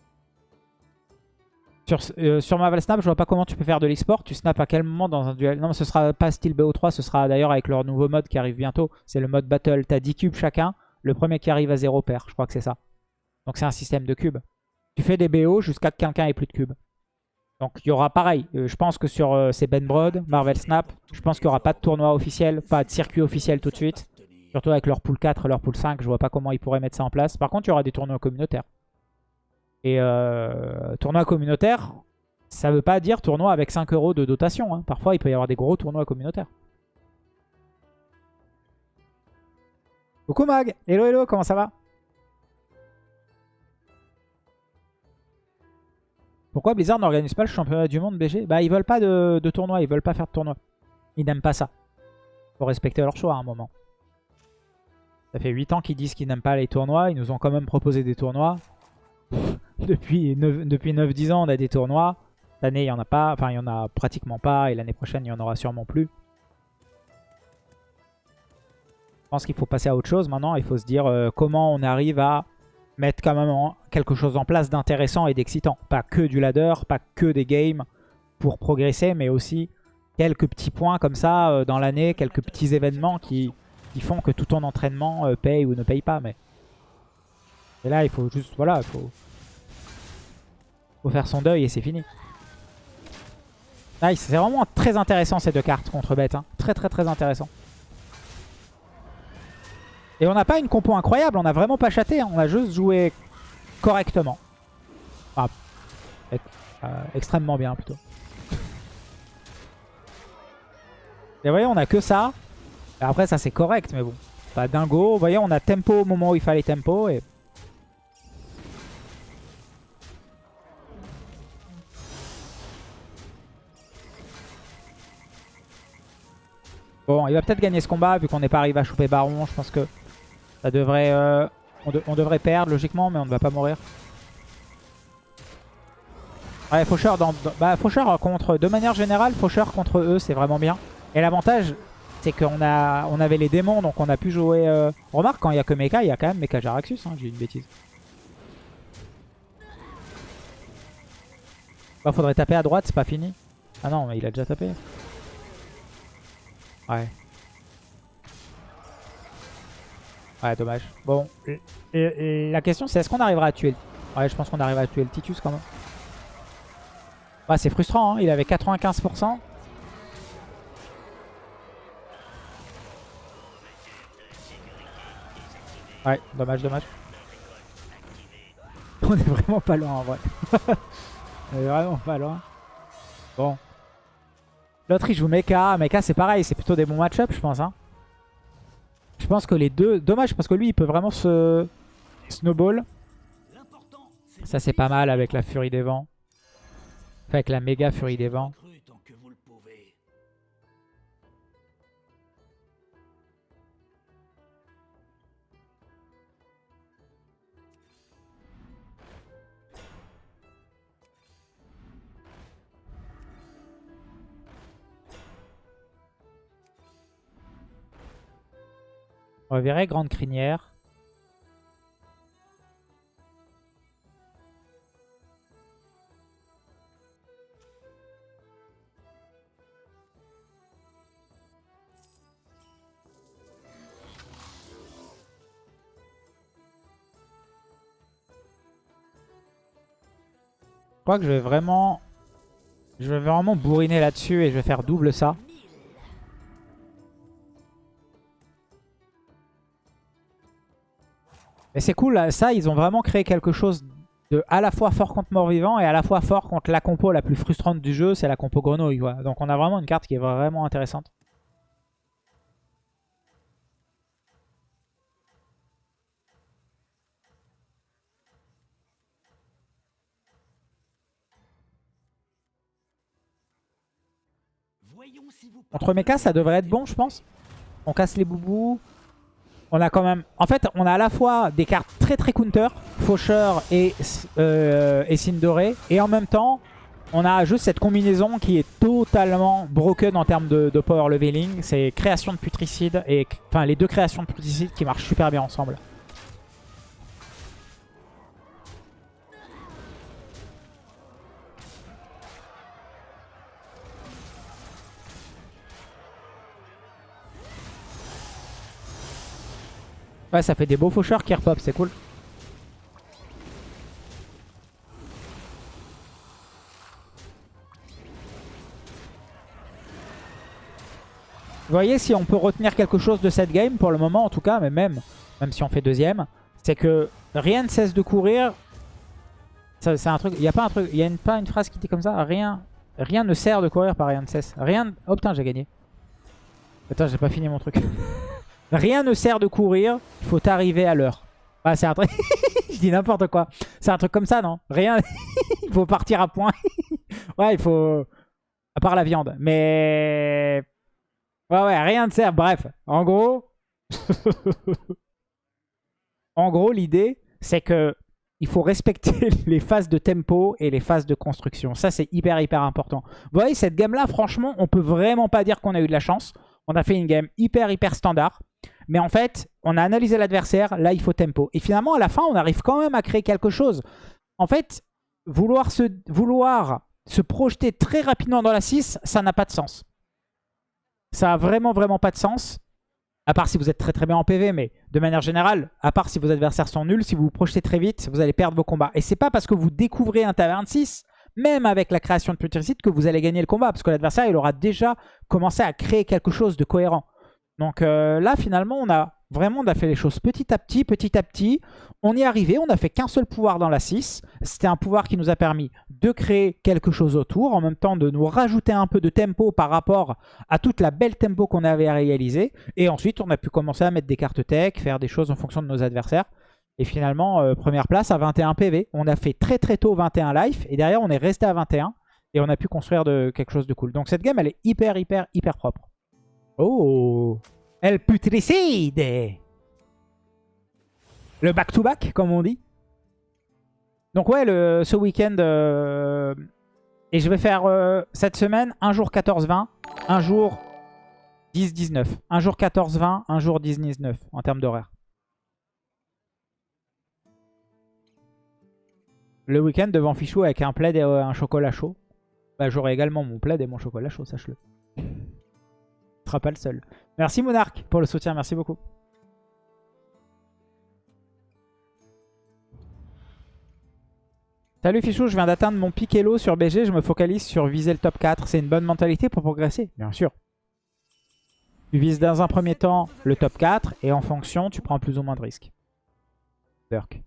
Sur, euh, sur Marvel Snap, je vois pas comment tu peux faire de l'export. Tu snaps à quel moment dans un duel? Non, mais ce sera pas style BO3. Ce sera d'ailleurs avec leur nouveau mode qui arrive bientôt. C'est le mode Battle. T'as 10 cubes chacun. Le premier qui arrive à 0 perd. Je crois que c'est ça. Donc c'est un système de cubes. Tu fais des BO jusqu'à que quelqu'un ait plus de cubes. Donc il y aura pareil. Euh, je pense que sur euh, Ben Broad, Marvel Snap, je pense qu'il n'y aura pas de tournoi officiel, pas de circuit officiel tout de suite. Surtout avec leur pool 4 leur pool 5, je vois pas comment ils pourraient mettre ça en place. Par contre, il y aura des tournois communautaires. Et euh, tournoi communautaire, ça veut pas dire tournoi avec 5 euros de dotation. hein. Parfois, il peut y avoir des gros tournois communautaires. Coucou Mag Hello hello, comment ça va? Pourquoi Blizzard n'organise pas le championnat du monde BG Bah ils veulent pas de, de tournoi, ils veulent pas faire de tournoi. Ils n'aiment pas ça. Faut respecter leur choix à un moment. Ça fait 8 ans qu'ils disent qu'ils n'aiment pas les tournois. Ils nous ont quand même proposé des tournois. depuis 9 depuis 9-10 ans, on a des tournois. Cette année, il n'y en a pas. Enfin, il n'y en a pratiquement pas. Et l'année prochaine, il n'y en aura sûrement plus. Je pense qu'il faut passer à autre chose maintenant. Il faut se dire euh, comment on arrive à mettre quand même quelque chose en place d'intéressant et d'excitant. Pas que du ladder, pas que des games pour progresser, mais aussi quelques petits points comme ça euh, dans l'année, quelques petits événements qui, font que tout ton entraînement euh, paye ou ne paye pas. Mais et là, il faut juste, voilà, il faut, faire son deuil et c'est fini. Nice, c'est vraiment très intéressant ces deux cartes contre bête. hein. Très très très intéressant. Et on n'a pas une compo incroyable, on n'a vraiment pas chaté, hein. on a juste joué correctement. Enfin, ex- euh, extrêmement bien plutôt. Et voyez, on a que ça. Et après, ça c'est correct, mais bon. Pas dingo. Vous voyez, on a tempo au moment où il fallait tempo. Et... Bon, il va peut-être gagner ce combat vu qu'on n'est pas arrivé à choper Baron. Je pense que ça devrait, euh, on, de- on devrait perdre logiquement, mais on ne va pas mourir. Ouais, Faucheur, dans- bah, Faucheur contre, de manière générale, Faucheur contre eux, c'est vraiment bien. Et l'avantage, c'est qu'on a, on avait les démons, donc on a pu jouer... euh, Remarque, quand il n'y a que Mecha, il y a quand même Mecha Jaraxxus, hein, j'ai une bêtise. Bah, faudrait taper à droite, c'est pas fini. Ah non, mais il a déjà tapé. Ouais. Ouais, dommage. Bon, la question c'est est-ce qu'on arrivera à tuer le... Ouais, je pense qu'on arrivera à tuer le Titus quand même. Ouais, c'est frustrant, hein. il avait 95%. Ouais, dommage, dommage. On est vraiment pas loin en vrai. On est vraiment pas loin. Bon. L'autre il joue Mecha. Mecha c'est pareil, c'est plutôt des bons match-up je pense. Hein. Je pense que les deux... Dommage parce que lui il peut vraiment se... Snowball. Ça c'est pas mal avec la Furie des Vents. Enfin, avec la méga Furie des Vents. On reverrait Grande Crinière. Je crois que je vais vraiment... Je vais vraiment bourriner là-dessus et je vais faire double ça. Et c'est cool, ça, ils ont vraiment créé quelque chose de à la fois fort contre mort-vivant et à la fois fort contre la compo la plus frustrante du jeu, c'est la compo grenouille. Donc on a vraiment une carte qui est vraiment intéressante. Contre mecha, ça devrait être bon, je pense. On casse les boubous. On a quand même... En fait, on a à la fois des cartes très très counter, Faucheur et, euh, et Sindoré. Et en même temps, on a juste cette combinaison qui est totalement broken en termes de, power leveling. C'est création de putricide et... Enfin, les deux créations de putricide qui marchent super bien ensemble. Ouais, ça fait des beaux faucheurs qui repop, c'est cool. Vous voyez, si on peut retenir quelque chose de cette game, pour le moment en tout cas, mais même, même si on fait deuxième, c'est que rien ne cesse de courir. C'est un truc, il n'y a pas un truc, il y a une, pas une phrase qui dit comme ça, rien, rien ne sert de courir par rien ne cesse. Rien, oh putain j'ai gagné. Attends, j'ai pas fini mon truc. Rien ne sert de courir, il faut arriver à l'heure. Ah, c'est un truc... Je dis n'importe quoi. C'est un truc comme ça, non? Rien... il faut partir à point. ouais, il faut... À part la viande. Mais... Ouais, ouais, rien ne sert. Bref, en gros... en gros, l'idée, c'est que il faut respecter les phases de tempo et les phases de construction. Ça, c'est hyper, hyper important. Vous voyez, cette game-là, franchement, on peut vraiment pas dire qu'on a eu de la chance. On a fait une game hyper, hyper standard. Mais en fait, on a analysé l'adversaire, là il faut tempo. Et finalement, à la fin, on arrive quand même à créer quelque chose. En fait, vouloir se, vouloir se projeter très rapidement dans la 6, ça n'a pas de sens. Ça a vraiment, vraiment pas de sens. À part si vous êtes très très bien en PV, mais de manière générale, à part si vos adversaires sont nuls, si vous vous projetez très vite, vous allez perdre vos combats. Et c'est pas parce que vous découvrez un taverne 6, même avec la création de Putricide, que vous allez gagner le combat. Parce que l'adversaire, il aura déjà commencé à créer quelque chose de cohérent. Donc euh, là, finalement, on a vraiment on a fait les choses petit à petit, petit à petit. On y est arrivé, on n'a fait qu'un seul pouvoir dans la 6. C'était un pouvoir qui nous a permis de créer quelque chose autour, en même temps de nous rajouter un peu de tempo par rapport à toute la belle tempo qu'on avait réalisée. Et ensuite, on a pu commencer à mettre des cartes tech, faire des choses en fonction de nos adversaires. Et finalement, euh, première place à 21 PV. On a fait très très tôt 21 life, et derrière, on est resté à 21. Et on a pu construire de, quelque chose de cool. Donc cette game, elle est hyper, hyper, hyper propre. Oh El putricide Le back-to-back, comme on dit. Donc ouais, ce week-end... euh, et je vais faire euh, cette semaine un jour 14-20, un jour 10-19. Un jour 14-20, un jour 10-19 en termes d'horaire. Le week-end devant Fichou avec un plaid et euh, un chocolat chaud. Bah, J'aurai également mon plaid et mon chocolat chaud, sache-le sera pas le seul. Merci Monarque pour le soutien, merci beaucoup. Salut Fichou, je viens d'atteindre mon pic Elo sur BG, je me focalise sur viser le top 4. C'est une bonne mentalité pour progresser, bien sûr. Tu vises dans un premier temps le top 4 et en fonction, tu prends plus ou moins de risques. Dirk.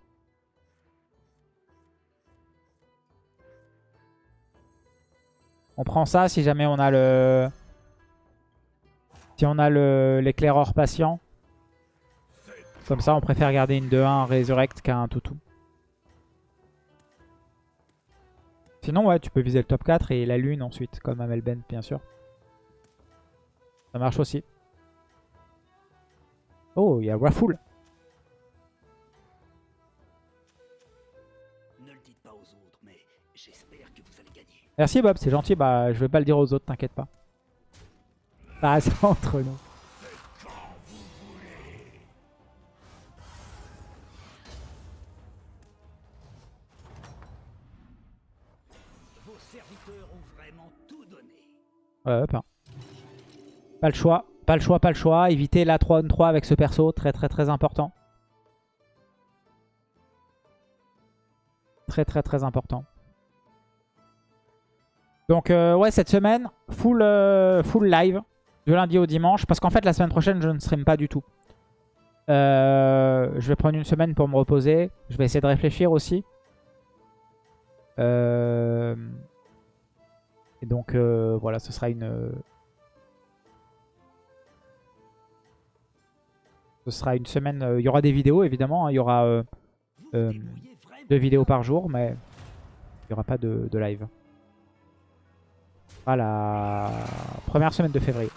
On prend ça si jamais on a le... Si on a l'éclaireur patient. Comme ça, on préfère garder une 2-1 Resurrect qu'un toutou. Sinon, ouais, tu peux viser le top 4 et la lune ensuite, comme Amelben, bien sûr. Ça marche aussi. Oh, il y a gagner. Merci Bob, c'est gentil. Bah, je vais pas le dire aux autres, t'inquiète pas. Ça reste entre donné. Ouais, pas. Pas le choix. Pas le choix, pas le choix. Éviter la 3-3 avec ce perso. Très très très important. Très très très important. Donc euh, ouais, cette semaine, full, euh, full live. Du lundi au dimanche. Parce qu'en fait, la semaine prochaine, je ne stream pas du tout. Euh, je vais prendre une semaine pour me reposer. Je vais essayer de réfléchir aussi. Euh, Et donc euh, voilà, ce sera une... Ce sera une semaine... Il y aura des vidéos évidemment. hein. Il y aura deux vidéos par jour, mais il n'y aura pas de, de live. À la première semaine de février.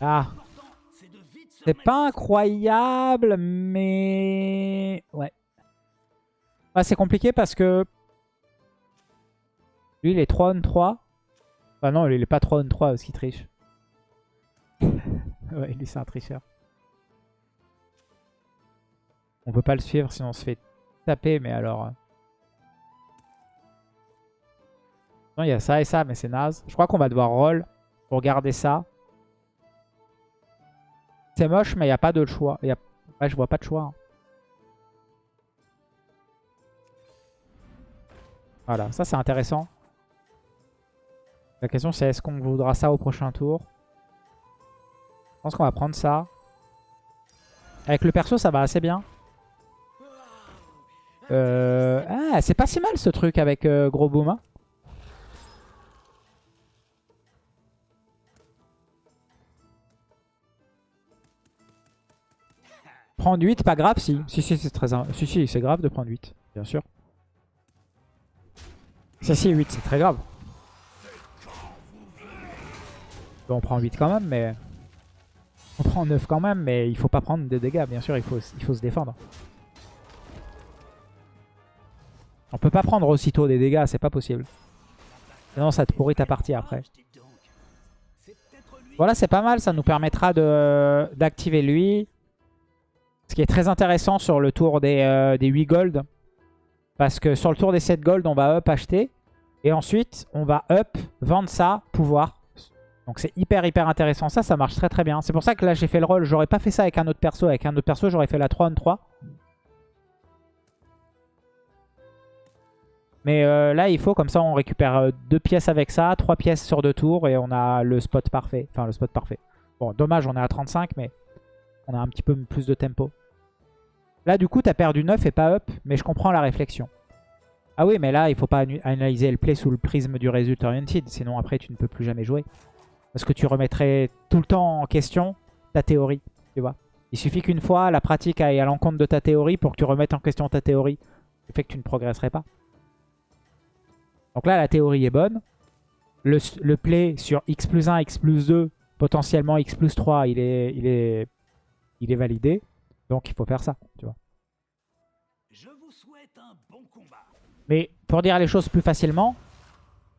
Ah, c'est pas incroyable, mais... Ouais. Ah, c'est compliqué parce que... Lui, il est 3 on 3. Ah non, il est pas 3 on 3 parce qu'il triche. ouais, lui, c'est un tricheur. On peut pas le suivre sinon on se fait taper, mais alors... euh. Non, il y a ça et ça, mais c'est naze. Je crois qu'on va devoir roll pour garder ça. C'est moche, mais il n'y a pas de choix. Je vois pas de choix. hein. Voilà, ça c'est intéressant. La question c'est est-ce qu'on voudra ça au prochain tour? Je pense qu'on va prendre ça. Avec le perso, ça va assez bien. Euh... Ah, c'est pas si mal ce truc avec euh, Gros Boom. Prendre 8, pas grave si. Si, si, c'est très... Si, si, c'est grave de prendre 8, bien sûr. Ça, si, 8, c'est très grave. Bon, on prend 8 quand même, mais... On prend 9 quand même, mais il faut pas prendre de dégâts, bien sûr, il faut, il faut se défendre. On peut pas prendre aussitôt des dégâts, c'est pas possible. Sinon, ça te pourrit ta partie après. Voilà, c'est pas mal. Ça nous permettra d'activer lui. Ce qui est très intéressant sur le tour des, euh, des 8 gold. Parce que sur le tour des 7 gold, on va up acheter. Et ensuite, on va up, vendre ça, pouvoir. Donc c'est hyper hyper intéressant. Ça, ça marche très très bien. C'est pour ça que là, j'ai fait le rôle. J'aurais pas fait ça avec un autre perso. Avec un autre perso, j'aurais fait la 3 on 3. Mais euh, là, il faut, comme ça, on récupère euh, deux pièces avec ça, trois pièces sur deux tours, et on a le spot parfait. Enfin, le spot parfait. Bon, dommage, on est à 35, mais on a un petit peu plus de tempo. Là, du coup, t'as perdu 9 et pas up, mais je comprends la réflexion. Ah oui, mais là, il faut pas analyser le play sous le prisme du result oriented, sinon après, tu ne peux plus jamais jouer. Parce que tu remettrais tout le temps en question ta théorie, tu vois. Il suffit qu'une fois, la pratique aille à l'encontre de ta théorie pour que tu remettes en question ta théorie. Ce fait que tu ne progresserais pas. Donc là, la théorie est bonne. Le, le play sur x plus 1, x plus 2, potentiellement x plus 3, il est, il est, il est validé. Donc il faut faire ça, tu vois. Je vous souhaite un bon combat. Mais pour dire les choses plus facilement,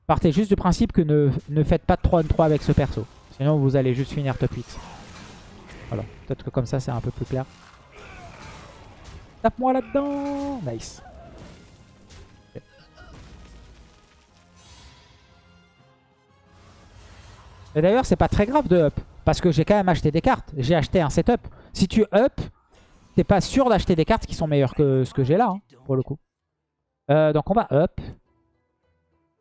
partez juste du principe que ne, ne faites pas de 3 on 3 avec ce perso. Sinon vous allez juste finir top 8. Voilà, peut-être que comme ça c'est un peu plus clair. Tape-moi là-dedans Nice. Et d'ailleurs c'est pas très grave de up. Parce que j'ai quand même acheté des cartes. J'ai acheté un setup. Si tu up, t'es pas sûr d'acheter des cartes qui sont meilleures que ce que j'ai là, hein, pour le coup. Euh, donc on va up.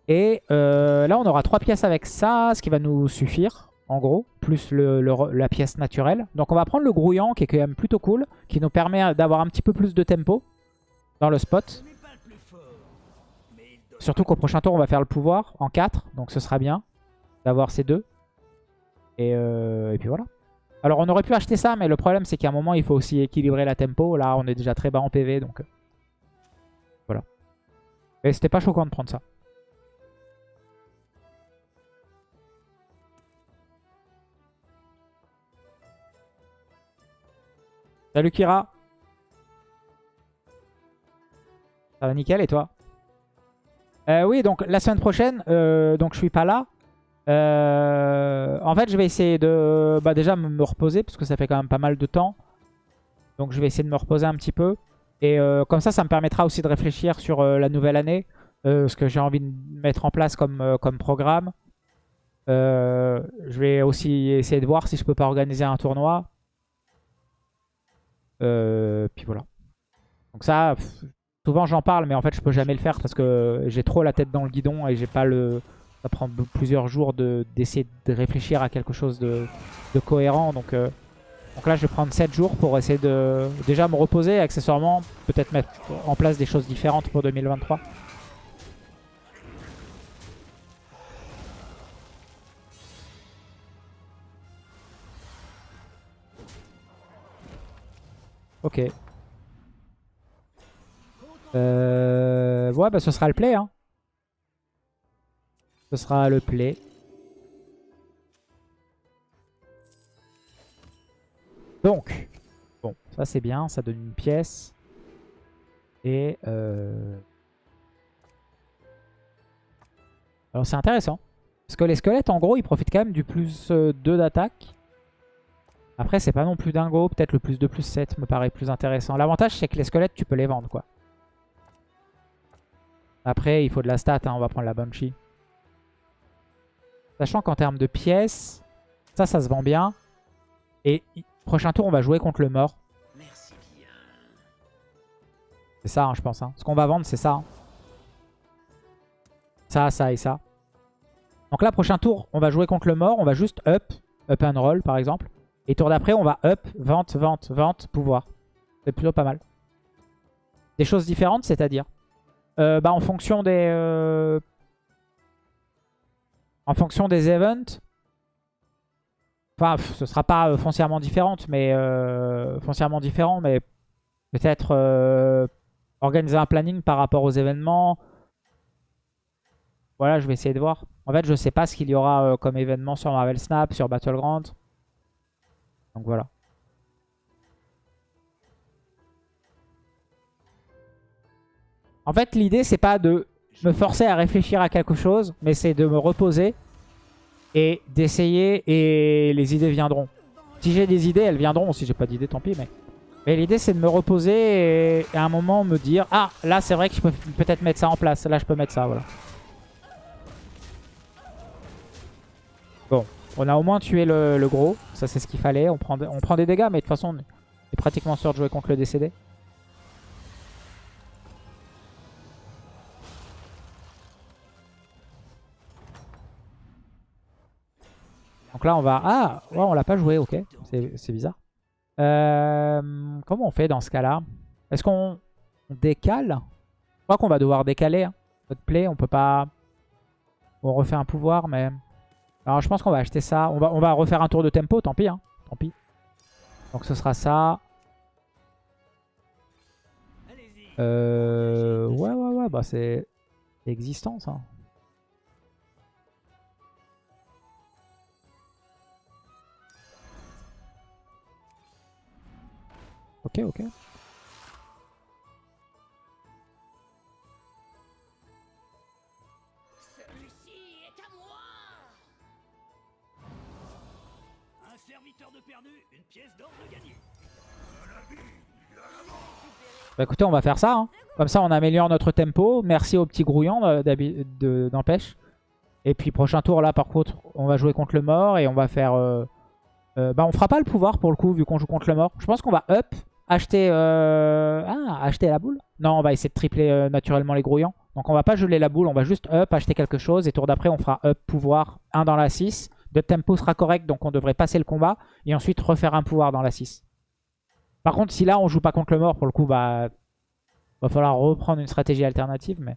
Et euh, là on aura trois pièces avec ça, ce qui va nous suffire, en gros, plus la pièce naturelle. Donc on va prendre le grouillant qui est quand même plutôt cool, qui nous permet d'avoir un petit peu plus de tempo dans le spot. Surtout qu'au prochain tour on va faire le pouvoir en 4, donc ce sera bien d'avoir ces deux. Et, euh, et puis voilà. Alors on aurait pu acheter ça, mais le problème c'est qu'à un moment il faut aussi équilibrer la tempo. Là on est déjà très bas en PV, donc euh, voilà. Et c'était pas choquant de prendre ça. Salut Kira Ça va nickel et toi? Euh, Oui donc la semaine prochaine, euh, donc je suis pas là. Euh, en fait je vais essayer de bah, déjà me reposer parce que ça fait quand même pas mal de temps. Donc je vais essayer de me reposer un petit peu. Et euh, comme ça, ça me permettra aussi de réfléchir sur euh, la nouvelle année. ce que j'ai envie de mettre en place comme, comme programme. Je vais aussi essayer de voir si je peux pas organiser un tournoi. Puis voilà. Donc ça, souvent j'en parle, mais en fait je peux jamais le faire parce que j'ai trop la tête dans le guidon et j'ai pas le... ça prend plusieurs jours de- d'essayer de, réfléchir à quelque chose de, de cohérent. Donc, euh, donc là, je vais prendre 7 jours pour essayer de déjà me reposer, accessoirement, peut-être mettre en place des choses différentes pour 2023. Ok. Euh... Ouais, bah ce sera le play. Hein. Ce sera le play. Donc, bon, ça c'est bien, ça donne une pièce. Et... Euh... Alors c'est intéressant. Parce que les squelettes, en gros, ils profitent quand même du plus euh, 2 d'attaque. Après, c'est pas non plus dingo. Peut-être le plus 2, plus 7 me paraît plus intéressant. L'avantage, c'est que les squelettes, tu peux les vendre, quoi. Après, il faut de la stat. hein, On va prendre la Banshee. Sachant qu'en termes de pièces, ça, ça se vend bien. Et prochain tour, on va jouer contre le mort. Merci bien. C'est ça, hein, je pense. hein. Ce qu'on va vendre, c'est ça. hein. Ça, ça et ça. Donc là, prochain tour, on va jouer contre le mort. On va juste up, up and roll, par exemple. Et tour d'après, on va up, vente, vente, vente, pouvoir. C'est plutôt pas mal. Des choses différentes, c'est-à-dire? Euh, bah, En fonction des... euh, En fonction des events... Enfin, ce sera pas euh, foncièrement différente, mais... euh, différent, mais... Peut-être... euh, organiser un planning par rapport aux événements. Voilà, je vais essayer de voir. En fait, je sais pas ce qu'il y aura comme événement sur Marvel Snap, sur Battleground. Donc voilà. En fait, l'idée, c'est pas de me forcer à réfléchir à quelque chose, mais c'est de me reposer et d'essayer et les idées viendront. Si j'ai des idées, elles viendront. Si j'ai pas d'idées, tant pis. Mais, mais l'idée, c'est de me reposer et, à un moment me dire Ah, là, c'est vrai que je peux peut-être mettre ça en place. Là, je peux mettre ça. Voilà. Bon, on a au moins tué le, le gros. Ça, c'est ce qu'il fallait. On prend, on prend des dégâts, mais de toute façon, on est pratiquement sûr de jouer contre le décédé. Donc là, on va... Ah, ouais, on l'a pas joué, ok. C'est bizarre. Euh, comment on fait dans ce cas-là? Est-ce qu'on on décale? Je crois qu'on va devoir décaler hein. notre play. On peut pas... On refait un pouvoir, mais... Alors je pense qu'on va acheter ça. On va, on va refaire un tour de tempo, tant pis. Hein. Tant pis. Donc ce sera ça. Euh... Ouais, ouais, ouais. Bah c'est c'est existant, ça. De gagné. Bah écoutez, on va faire ça. hein. Comme ça, on améliore notre tempo. Merci au petit grouillon euh, d'empêche. Et puis prochain tour, là, par contre, on va jouer contre le mort et on va faire... euh, euh, bah on fera pas le pouvoir pour le coup, vu qu'on joue contre le mort. Je pense qu'on va up, acheter... euh, Ah, acheter la boule Non, on va essayer de tripler euh, naturellement les grouillants. Donc on va pas geler la boule, on va juste up, acheter quelque chose. Et tour d'après, on fera up, pouvoir, 1 dans la 6. Notre tempo sera correct, donc on devrait passer le combat. Et ensuite refaire un pouvoir dans la 6. Par contre, si là, on joue pas contre le mort, pour le coup, bah... Va falloir reprendre une stratégie alternative, mais...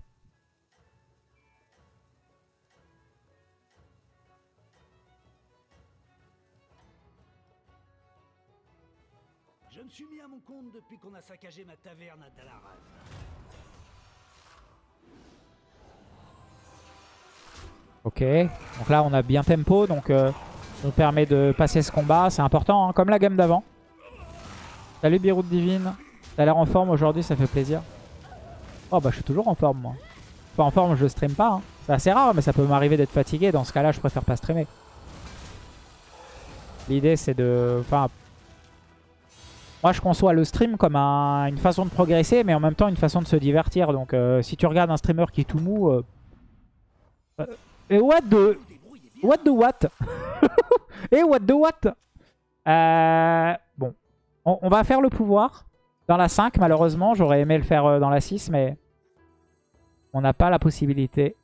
Ok, donc là on a bien tempo, donc euh, nous permet de passer ce combat, c'est important, hein, comme la game d'avant. Salut Biroute Divine, t'as l'air en forme aujourd'hui, ça fait plaisir. Oh bah je suis toujours en forme moi. Pas en forme, je stream pas. hein. C'est assez rare, mais ça peut m'arriver d'être fatigué, dans ce cas-là je préfère pas streamer. L'idée c'est de... Enfin... Moi je conçois le stream comme un- une façon de progresser, mais en même temps une façon de se divertir. Donc euh, si tu regardes un streamer qui est tout mou... euh, euh, et what the... What the what? Et what the what? Bon. On, on va faire le pouvoir dans la 5, malheureusement. J'aurais aimé le faire dans la 6, mais on n'a pas la possibilité.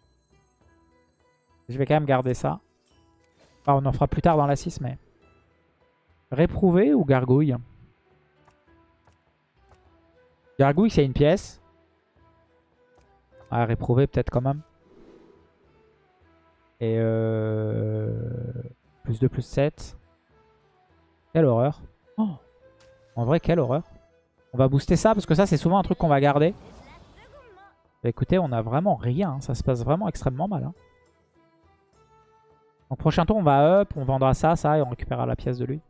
Je vais quand même garder ça. Enfin, on en fera plus tard dans la 6, mais... Réprouvé ou gargouille? Gargouille, c'est une pièce. Ah, réprouvé peut-être quand même. Et euh... Plus 2, plus 7. Quelle horreur. Oh. En vrai, quelle horreur. On va booster ça, parce que ça, c'est souvent un truc qu'on va garder. Bah, écoutez, on a vraiment rien. hein. Ça se passe vraiment extrêmement mal. hein. Donc prochain tour, on va up, on vendra ça, ça, et on récupérera la pièce de lui.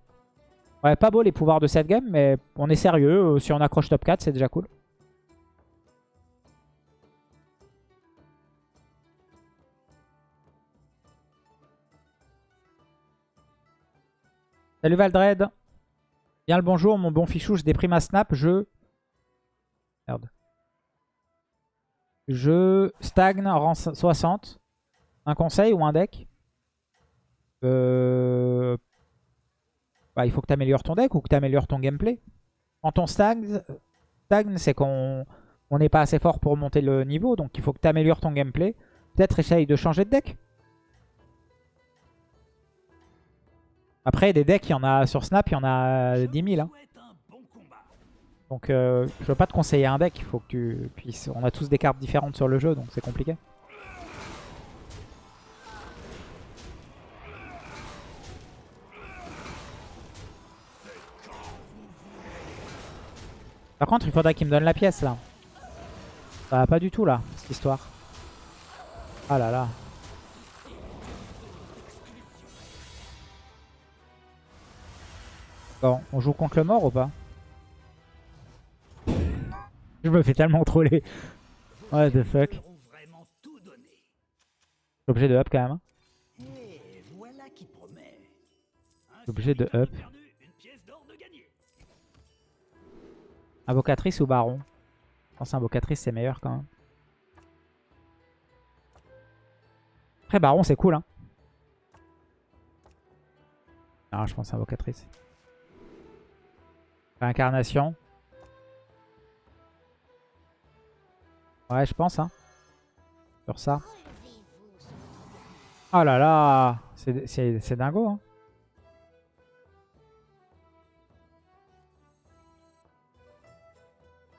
Ouais, pas beau les pouvoirs de cette game, mais on est sérieux. Euh, Si on accroche top 4, c'est déjà cool. Salut Valdred. Bien le bonjour, mon bon fichou, je déprime à snap, je... Merde. Je stagne rang 60. Un conseil ou un deck? Euh... bah, Il faut que tu améliores ton deck ou que tu améliores ton gameplay. Quand on stagne, stagne c'est qu'on on n'est pas assez fort pour monter le niveau. Donc il faut que tu améliores ton gameplay. Peut-être essaye de changer de deck. Après, des decks, il y en a sur Snap, il y en a 10 000. hein. Donc euh, je veux pas te conseiller un deck, il faut que tu puisses... On a tous des cartes différentes sur le jeu, donc c'est compliqué. Par contre, il faudra qu'il me donne la pièce, là. Ça va pas du tout, là, cette histoire. Ah là là. Bon, on joue contre le mort ou pas? Je me fais tellement troller. What the fuck? Je suis obligé de up quand même. hein. Obligé de up. Invocatrice ou baron? Je pense invocatrice c'est meilleur quand même. Après baron c'est cool hein. Ah je pense invocatrice. Réincarnation. Ouais je pense hein. Sur ça. Oh là là c'est dingo hein.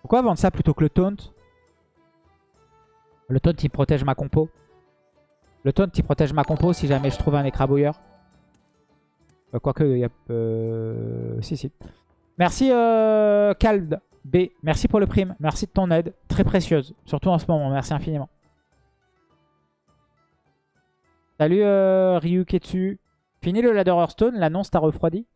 Pourquoi vendre ça plutôt que le taunt? Le taunt il protège ma compo. Le taunt il protège ma compo si jamais je trouve un écrabouilleur. Euh, Quoique, il y a... Euh... Si, si. Merci euh, Cald B. Merci pour le prime. Merci de ton aide. Très précieuse. Surtout en ce moment. Merci infiniment. Salut euh, Ryu Ketsu. Fini le ladder Hearthstone. L'annonce t'a refroidi?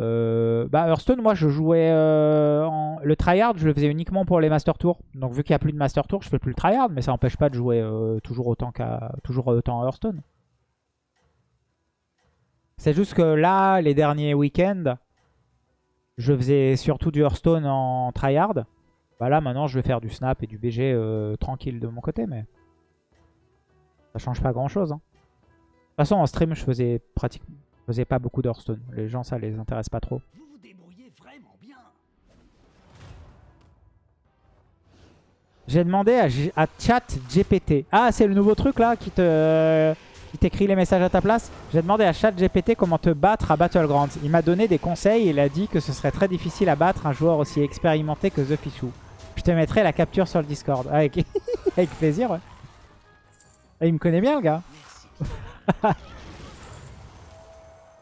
Euh, bah Hearthstone, moi je jouais euh, le tryhard, je le faisais uniquement pour les Master Tours. Donc vu qu'il n'y a plus de Master Tours, je fais plus le tryhard, mais ça n'empêche pas de jouer euh, toujours autant qu'à à Hearthstone. C'est juste que là, les derniers week-ends, je faisais surtout du Hearthstone en tryhard. Bah là maintenant je vais faire du snap et du BG tranquille de mon côté, mais ça change pas grand chose. hein. De toute façon en stream je faisais pratiquement pas beaucoup d'Hearthstone. Les gens ça les intéresse pas trop. Vous vous débrouillez vraiment bien. J'ai demandé à, G- à Chat GPT. Ah, c'est le nouveau truc là qui te qui t'écrit les messages à ta place? J'ai demandé à Chat GPT comment te battre à Battlegrounds. Il m'a donné des conseils et il a dit que ce serait très difficile à battre un joueur aussi expérimenté que The Fichou. Je te mettrai la capture sur le Discord. Ah, Avec, avec plaisir, ouais. Ah, il me connaît bien le gars.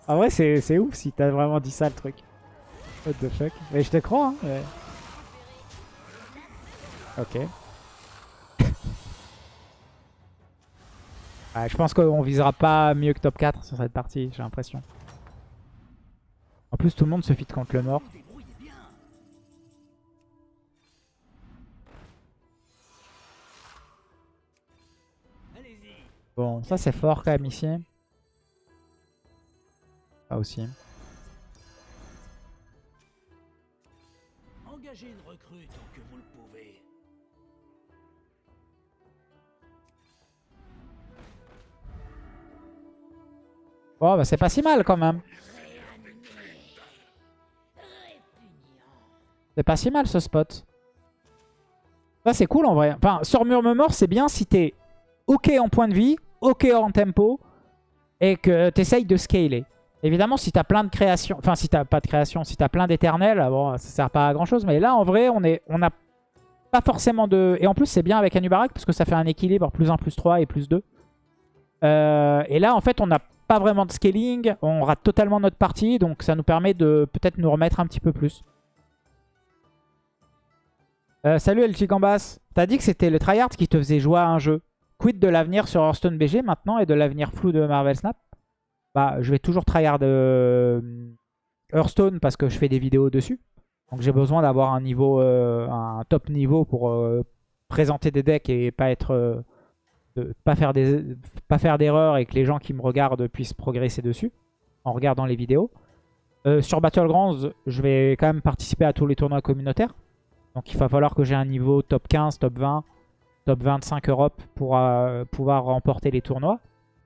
En vrai, c'est ouf si t'as vraiment dit ça le truc. What the fuck. Mais je te crois, hein. mais- Ok. Ouais, je pense qu'on visera pas mieux que top 4 sur cette partie, j'ai l'impression. En plus, tout le monde se fit contre le mort. Bon, ça c'est fort quand même ici. Ça aussi. Engagez une recrue tant que vous le pouvez. Bon, bah c'est pas si mal quand même. C'est pas si mal ce spot. Ça c'est cool en vrai. Enfin, sur Murmure Mort, c'est bien si t'es ok en point de vie ok en tempo et que tu essayes de scaler. Évidemment, si tu as plein de créations, enfin si tu pas de création, si tu as plein d'éternels, bon, ça sert pas à grand chose. Mais là, en vrai, on est, on n'a pas forcément de... Et en plus, c'est bien avec Anubarak parce que ça fait un équilibre plus 1, plus 3 et plus 2. Euh, et là, en fait, on n'a pas vraiment de scaling. On rate totalement notre partie. Donc, ça nous permet de peut-être nous remettre un petit peu plus. Euh, salut El Gambas. T'as dit que c'était le tryhard qui te faisait jouer à un jeu. Quid de l'avenir sur Hearthstone BG maintenant et de l'avenir flou de Marvel Snap? Bah, je vais toujours tryhard euh, Hearthstone parce que je fais des vidéos dessus. Donc j'ai besoin d'avoir un niveau, euh, un top niveau pour euh, présenter des decks et pas être, pas faire des, pas faire d'erreurs et que les gens qui me regardent puissent progresser dessus en regardant les vidéos. sur Battlegrounds, je vais quand même participer à tous les tournois communautaires. Donc il va falloir que j'ai un niveau top 15, top 20, top 25 Europe pour pouvoir remporter les tournois.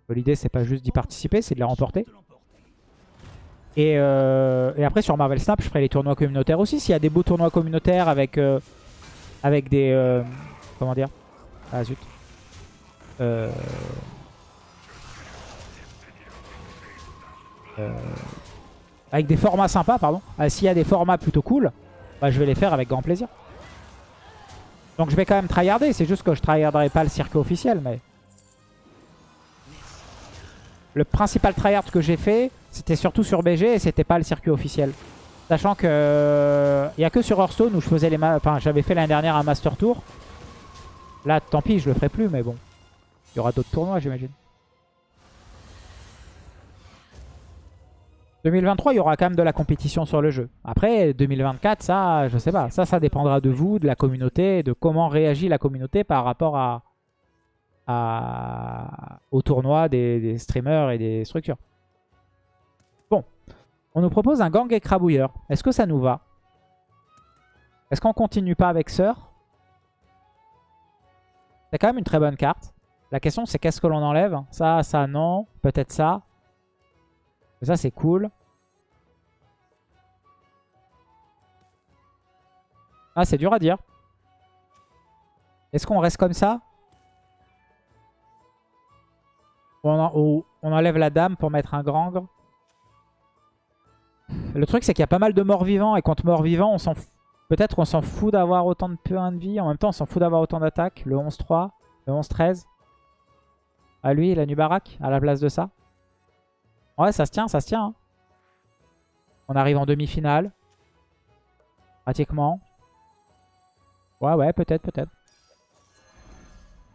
L'idée c'est pas juste d'y participer, c'est de les remporter. Euh, et, après sur Marvel Snap, je ferai les tournois communautaires aussi. S'il y a des beaux tournois communautaires avec, euh, avec des... comment dire? Ah zut. avec des formats sympas, pardon. Ah, s'il y a des formats plutôt cool, bah, je vais les faire avec grand plaisir. Donc je vais quand même tryharder, c'est juste que je tryharderai pas le circuit officiel, mais... Le principal tryhard que j'ai fait, c'était surtout sur BG et c'était pas le circuit officiel. Sachant que... Il euh, n'y a que sur Hearthstone où je faisais j'avais fait l'année dernière un Master Tour. Là, tant pis, je le ferai plus, mais bon. Il y aura d'autres tournois, j'imagine. 2023, il y aura quand même de la compétition sur le jeu. Après, 2024, ça, je sais pas. Ça, ça dépendra de vous, de la communauté, de comment réagit la communauté par rapport à, au tournoi des, streamers et des structures. Bon. On nous propose un gang écrabouilleur. Est-ce que ça nous va? Est-ce qu'on continue pas avec Sœur C'est quand même une très bonne carte. La question, c'est qu'est-ce que l'on enlève? Ça, ça, non. Peut-être ça. Ça, c'est cool. Ah, c'est dur à dire. Est-ce qu'on reste comme ça? On, enlève la dame pour mettre un grand. Le truc, c'est qu'il y a pas mal de morts vivants. Et contre morts vivants, on s'en peut-être qu'on s'en fout d'avoir autant de points de vie. En même temps, on s'en fout d'avoir autant d'attaques. Le 11-3, le 11-13. À lui, la Nubarak, à la place de ça. Ouais, ça se tient, ça se tient. Hein. On arrive en demi-finale. Pratiquement. Ouais, ouais, peut-être, peut-être.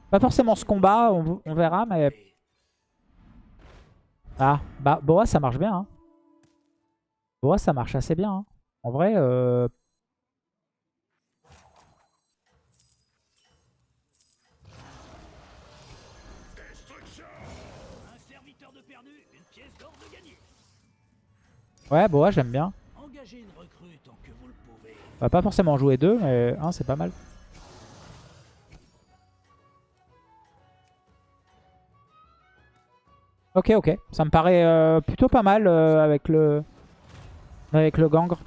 Pas forcément ce combat, on, verra, mais... Ah, bah, Boa, ça marche bien. Hein. Boa, ça marche assez bien. Hein. En vrai, euh, Ouais, Boa, j'aime bien. On va pas forcément jouer deux, mais un, c'est pas mal. Ok, ok. Ça me paraît euh, plutôt pas mal euh, avec le avec le gangre.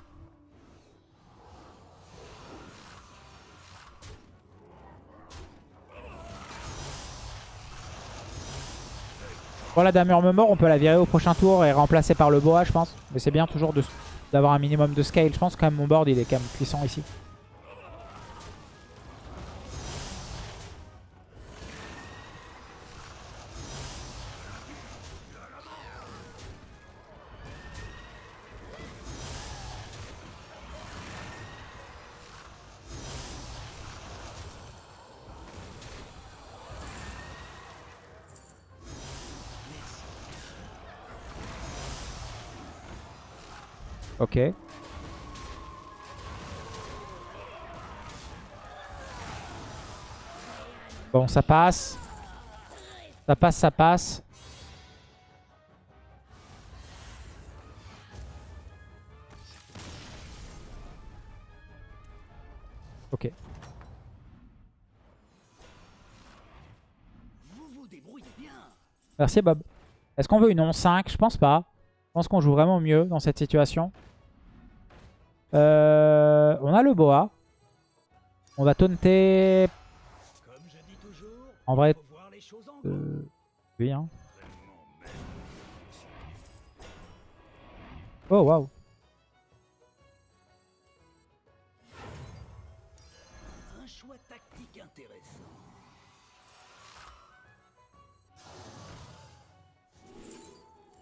Bon, la dame me mort, on peut la virer au prochain tour et remplacer par le boa, je pense. Mais c'est bien toujours d'avoir un minimum de scale. Je pense quand même mon board, il est quand même puissant ici. Ok. Bon, ça passe. Ça passe, ça passe. Ok. Merci Bob. Est-ce qu'on veut une 11-5 Je pense pas. Je pense qu'on joue vraiment mieux dans cette situation. Euh, on a le boa. On va taunter. En vrai, euh, Lui, hein. Oh, waouh.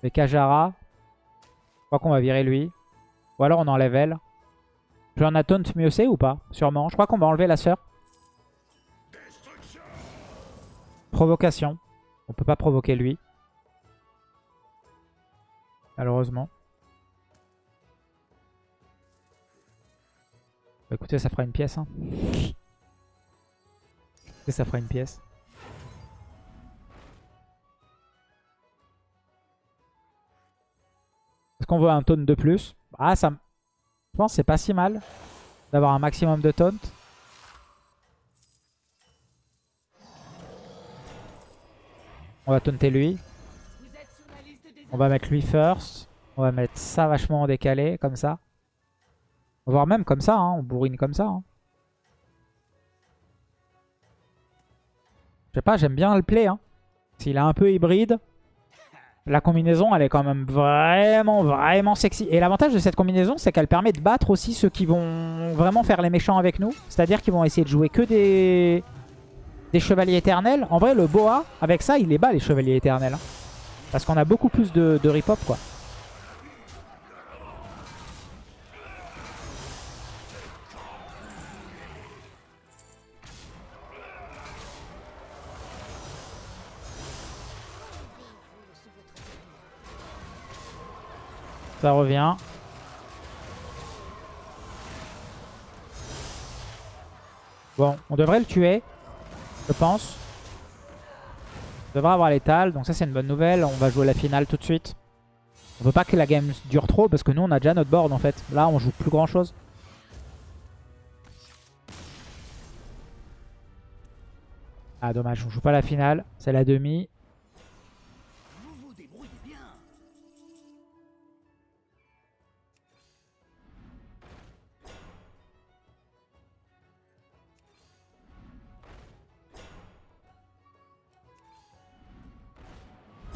Les Kajara. Je crois qu'on va virer lui. Ou alors on enlève elle. Je en a taunt mieux c'est ou pas? Sûrement. Je crois qu'on va enlever la sœur. Provocation. On peut pas provoquer lui. Malheureusement. Bah, écoutez, ça fera une pièce. Hein. Ça fera une pièce. Est-ce qu'on veut un taunt de plus? Ah, ça... Je pense que c'est pas si mal d'avoir un maximum de taunt. On va taunter lui. On va mettre lui first. On va mettre ça vachement en décalé, comme ça. Voire même comme ça, hein, on bourrine comme ça. hein. Je sais pas, j'aime bien le play. Hein. S'il est un peu hybride, la combinaison, elle est quand même vraiment, vraiment sexy. Et l'avantage de cette combinaison, c'est qu'elle permet de battre aussi ceux qui vont vraiment faire les méchants avec nous. C'est-à-dire qu'ils vont essayer de jouer que des... chevaliers éternels. En vrai, le boa, avec ça, il les bat, les chevaliers éternels. hein. Parce qu'on a beaucoup plus de, de rip-hop, quoi. Ça revient. Bon, on devrait le tuer, je pense. On devrait avoir l'étal, donc ça c'est une bonne nouvelle. On va jouer la finale tout de suite. On veut pas que la game dure trop parce que nous on a déjà notre board en fait. Là on joue plus grand chose. Ah dommage, on joue pas la finale, c'est la demi.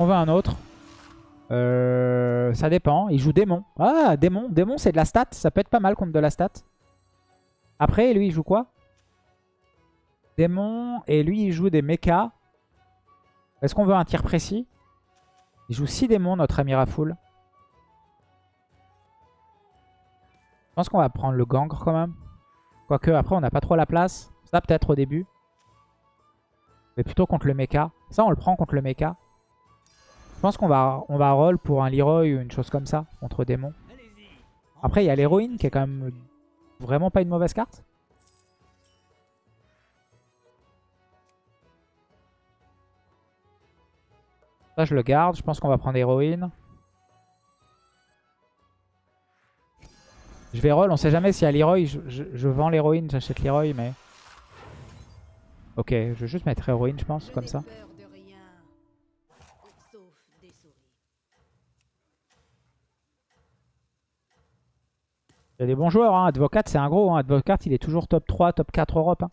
On veut un autre. Euh, ça dépend. Il joue démon. Ah, démon. Démon, c'est de la stat. Ça peut être pas mal contre de la stat. Après, lui, il joue quoi? Démon. Et lui, il joue des mechas. Est-ce qu'on veut un tir précis? Il joue 6 démons, notre ami Rafoul. Je pense qu'on va prendre le gangre quand même. Quoique, après, on n'a pas trop la place. Ça, peut-être au début. Mais plutôt contre le mecha. Ça, on le prend contre le mecha. Je pense qu'on va, on va roll pour un Leroy ou une chose comme ça, contre démon. Après, il y a l'héroïne qui est quand même vraiment pas une mauvaise carte. Ça, je le garde. Je pense qu'on va prendre héroïne. Je vais roll. On sait jamais s'il y a Leroy. Je, je- je vends l'héroïne, j'achète Leroy, mais... Ok, je vais juste mettre héroïne, je pense, comme ça. peur de rien. Sauf des souris. Il y a des bons joueurs, hein. Advocat c'est un gros. Hein. Advocat il est toujours top 3, top 4 Europe. hein.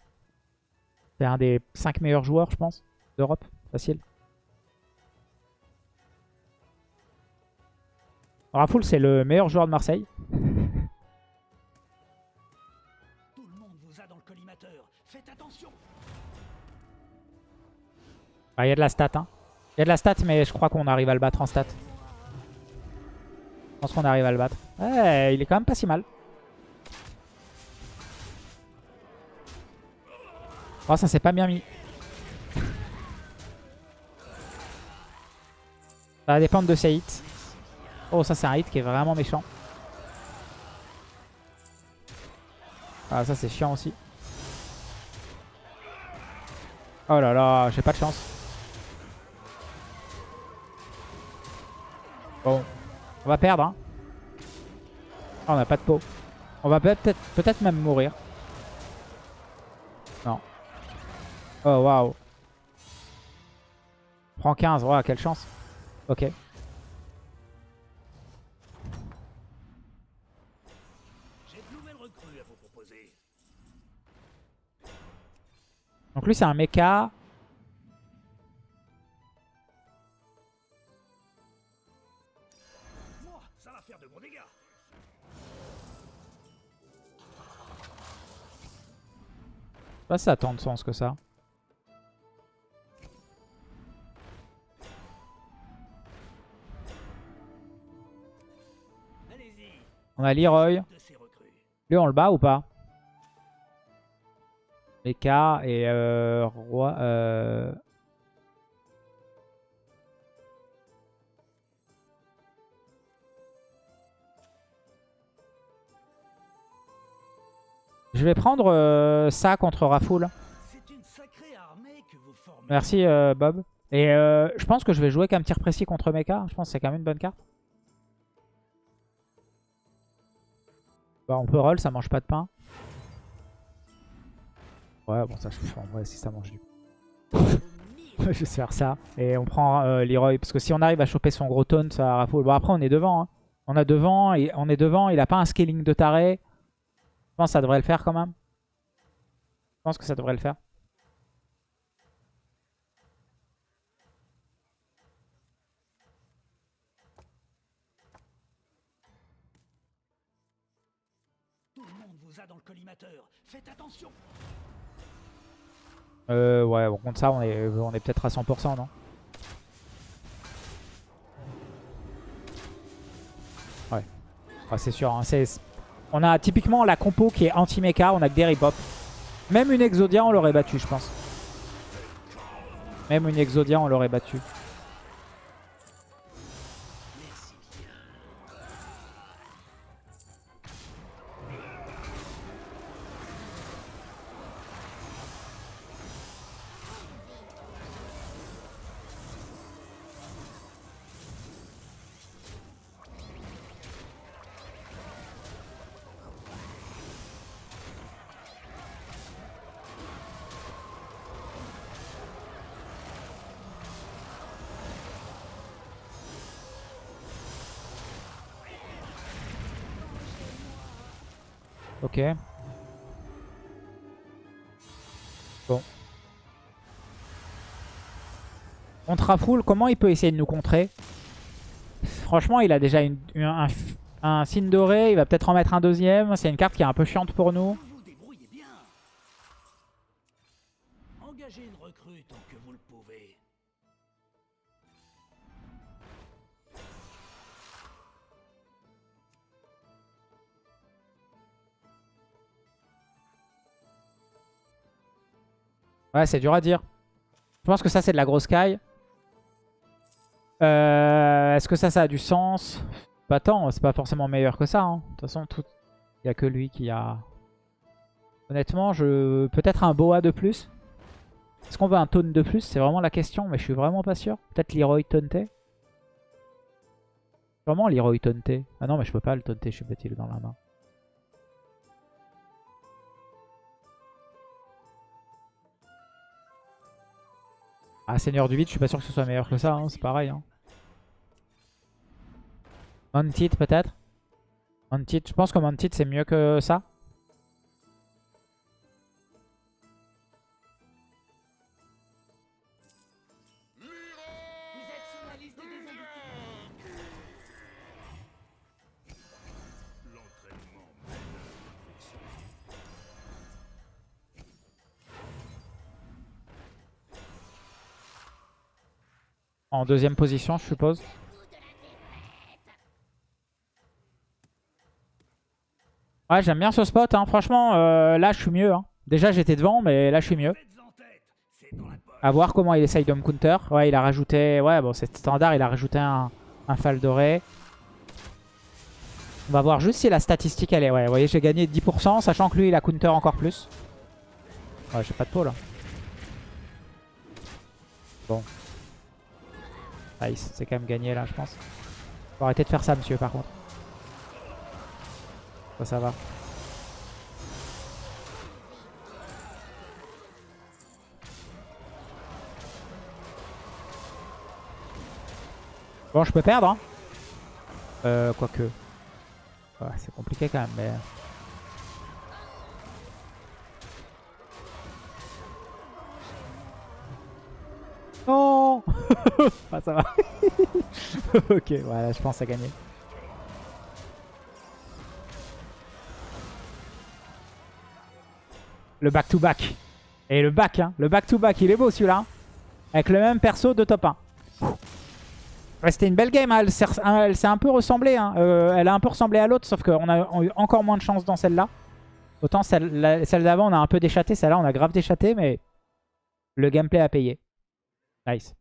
C'est un des 5 meilleurs joueurs je pense d'Europe. Facile. Rafoul c'est le meilleur joueur de Marseille. Tout le monde vous a dans le collimateur. Faites attention. Il y a de la stat. hein. Il y a de la stat mais je crois qu'on arrive à le battre en stat. Je pense qu'on arrive à le battre. Ouais, il est quand même pas si mal. Oh ça s'est pas bien mis. Ça va dépendre de ses hits. Oh, ça, c'est un hit qui est vraiment méchant. Ah, ça, c'est chiant aussi. Oh là là, j'ai pas de chance. Bon, on va perdre. Hein. Ah, on a pas de peau. On va peut-être peut-être même mourir. Non. Oh, waouh. Prends 15. Waouh, quelle chance. Ok. J'ai de nouvelles recrues à vous proposer. Donc lui, c'est un mecha. Pas ça a tant de sens que ça. On a Leroy. Lui, on le bat ou pas? Mecha et euh, Roi... Euh... Je vais prendre euh, ça contre Rafoul. Merci euh, Bob. Et euh, je pense que je vais jouer qu'un tir précis contre Mecha. Je pense que c'est quand même une bonne carte. Bah, on peut roll, ça mange pas de pain. Ouais, bon, ça, je en vrai, si ça mange du je vais faire ça. Et on prend Leroy. Parce que si on arrive à choper son gros taunt, ça Rafoul. Bon, après, on est devant. hein. On on est devant. Il a pas un scaling de taré. Je pense que ça devrait le faire quand même? Je pense que ça devrait le faire. Tout le monde vous a dans le collimateur. Faites attention. Euh, ouais, bon, contre ça, on est, on est peut-être à 100%, non? Ouais. Ouais, c'est sûr. hein, c'est- On a typiquement la compo qui est anti-mecha. On a que des rip Même une Exodia, on l'aurait battu, je pense. Même une Exodia, on l'aurait battu. Ok. Bon. Contre Rafoul, comment il peut essayer de nous contrer? Franchement, il a déjà un, un signe doré. Il va peut-être en mettre un deuxième. C'est une carte qui est un peu chiante pour nous. Ouais, c'est dur à dire. Je pense que ça, c'est de la grosse caille. Euh, Est-ce que ça, ça a du sens? Pas tant, c'est pas forcément meilleur que ça. hein. De toute façon, il n'y a que lui qui a... Honnêtement, je peut-être un boa de plus. Est-ce qu'on veut un taunt de plus? C'est vraiment la question, mais je suis vraiment pas sûr. Peut-être Leroy taunté Vraiment Leroy taunté Ah non, mais je peux pas le taunter, je suis bête, il est dans la main. Ah, Seigneur du vide, je suis pas sûr que ce soit meilleur que ça, hein, c'est pareil. Hein. Mounted peut-être? Mounted, je pense que Mounted c'est mieux que ça. En deuxième position, je suppose. Ouais, j'aime bien ce spot. Hein. Franchement, euh, là, je suis mieux. hein. Déjà, j'étais devant, mais là, je suis mieux. À voir comment il essaye de me counter. Ouais, il a rajouté... Ouais, bon, c'est standard. Il a rajouté un, fal doré. On va voir juste si la statistique, elle est... Ouais, vous voyez, j'ai gagné 10%, sachant que lui, il a counter encore plus. Ouais, j'ai pas de peau, là. Bon. Nice, c'est quand même gagné, là, je pense. Faut arrêter de faire ça, monsieur, par contre. Ça, ça va. Bon, je peux perdre. Hein. Euh, quoique. Ouais, c'est compliqué quand même, mais... Ah ça va. ok, voilà, je pense à gagner. Le back-to-back. Et le back, hein. le back to back, il est beau celui-là. Avec le même perso de top 1. Ouais, C'était une belle game, hein. elle s'est un peu ressemblée. Hein. Euh, elle a un peu ressemblé à l'autre, sauf qu'on a eu encore moins de chance dans celle-là. Autant celle, celle d'avant, on a un peu déchaté. Celle-là, on a grave déchaté, mais le gameplay a payé. Nice.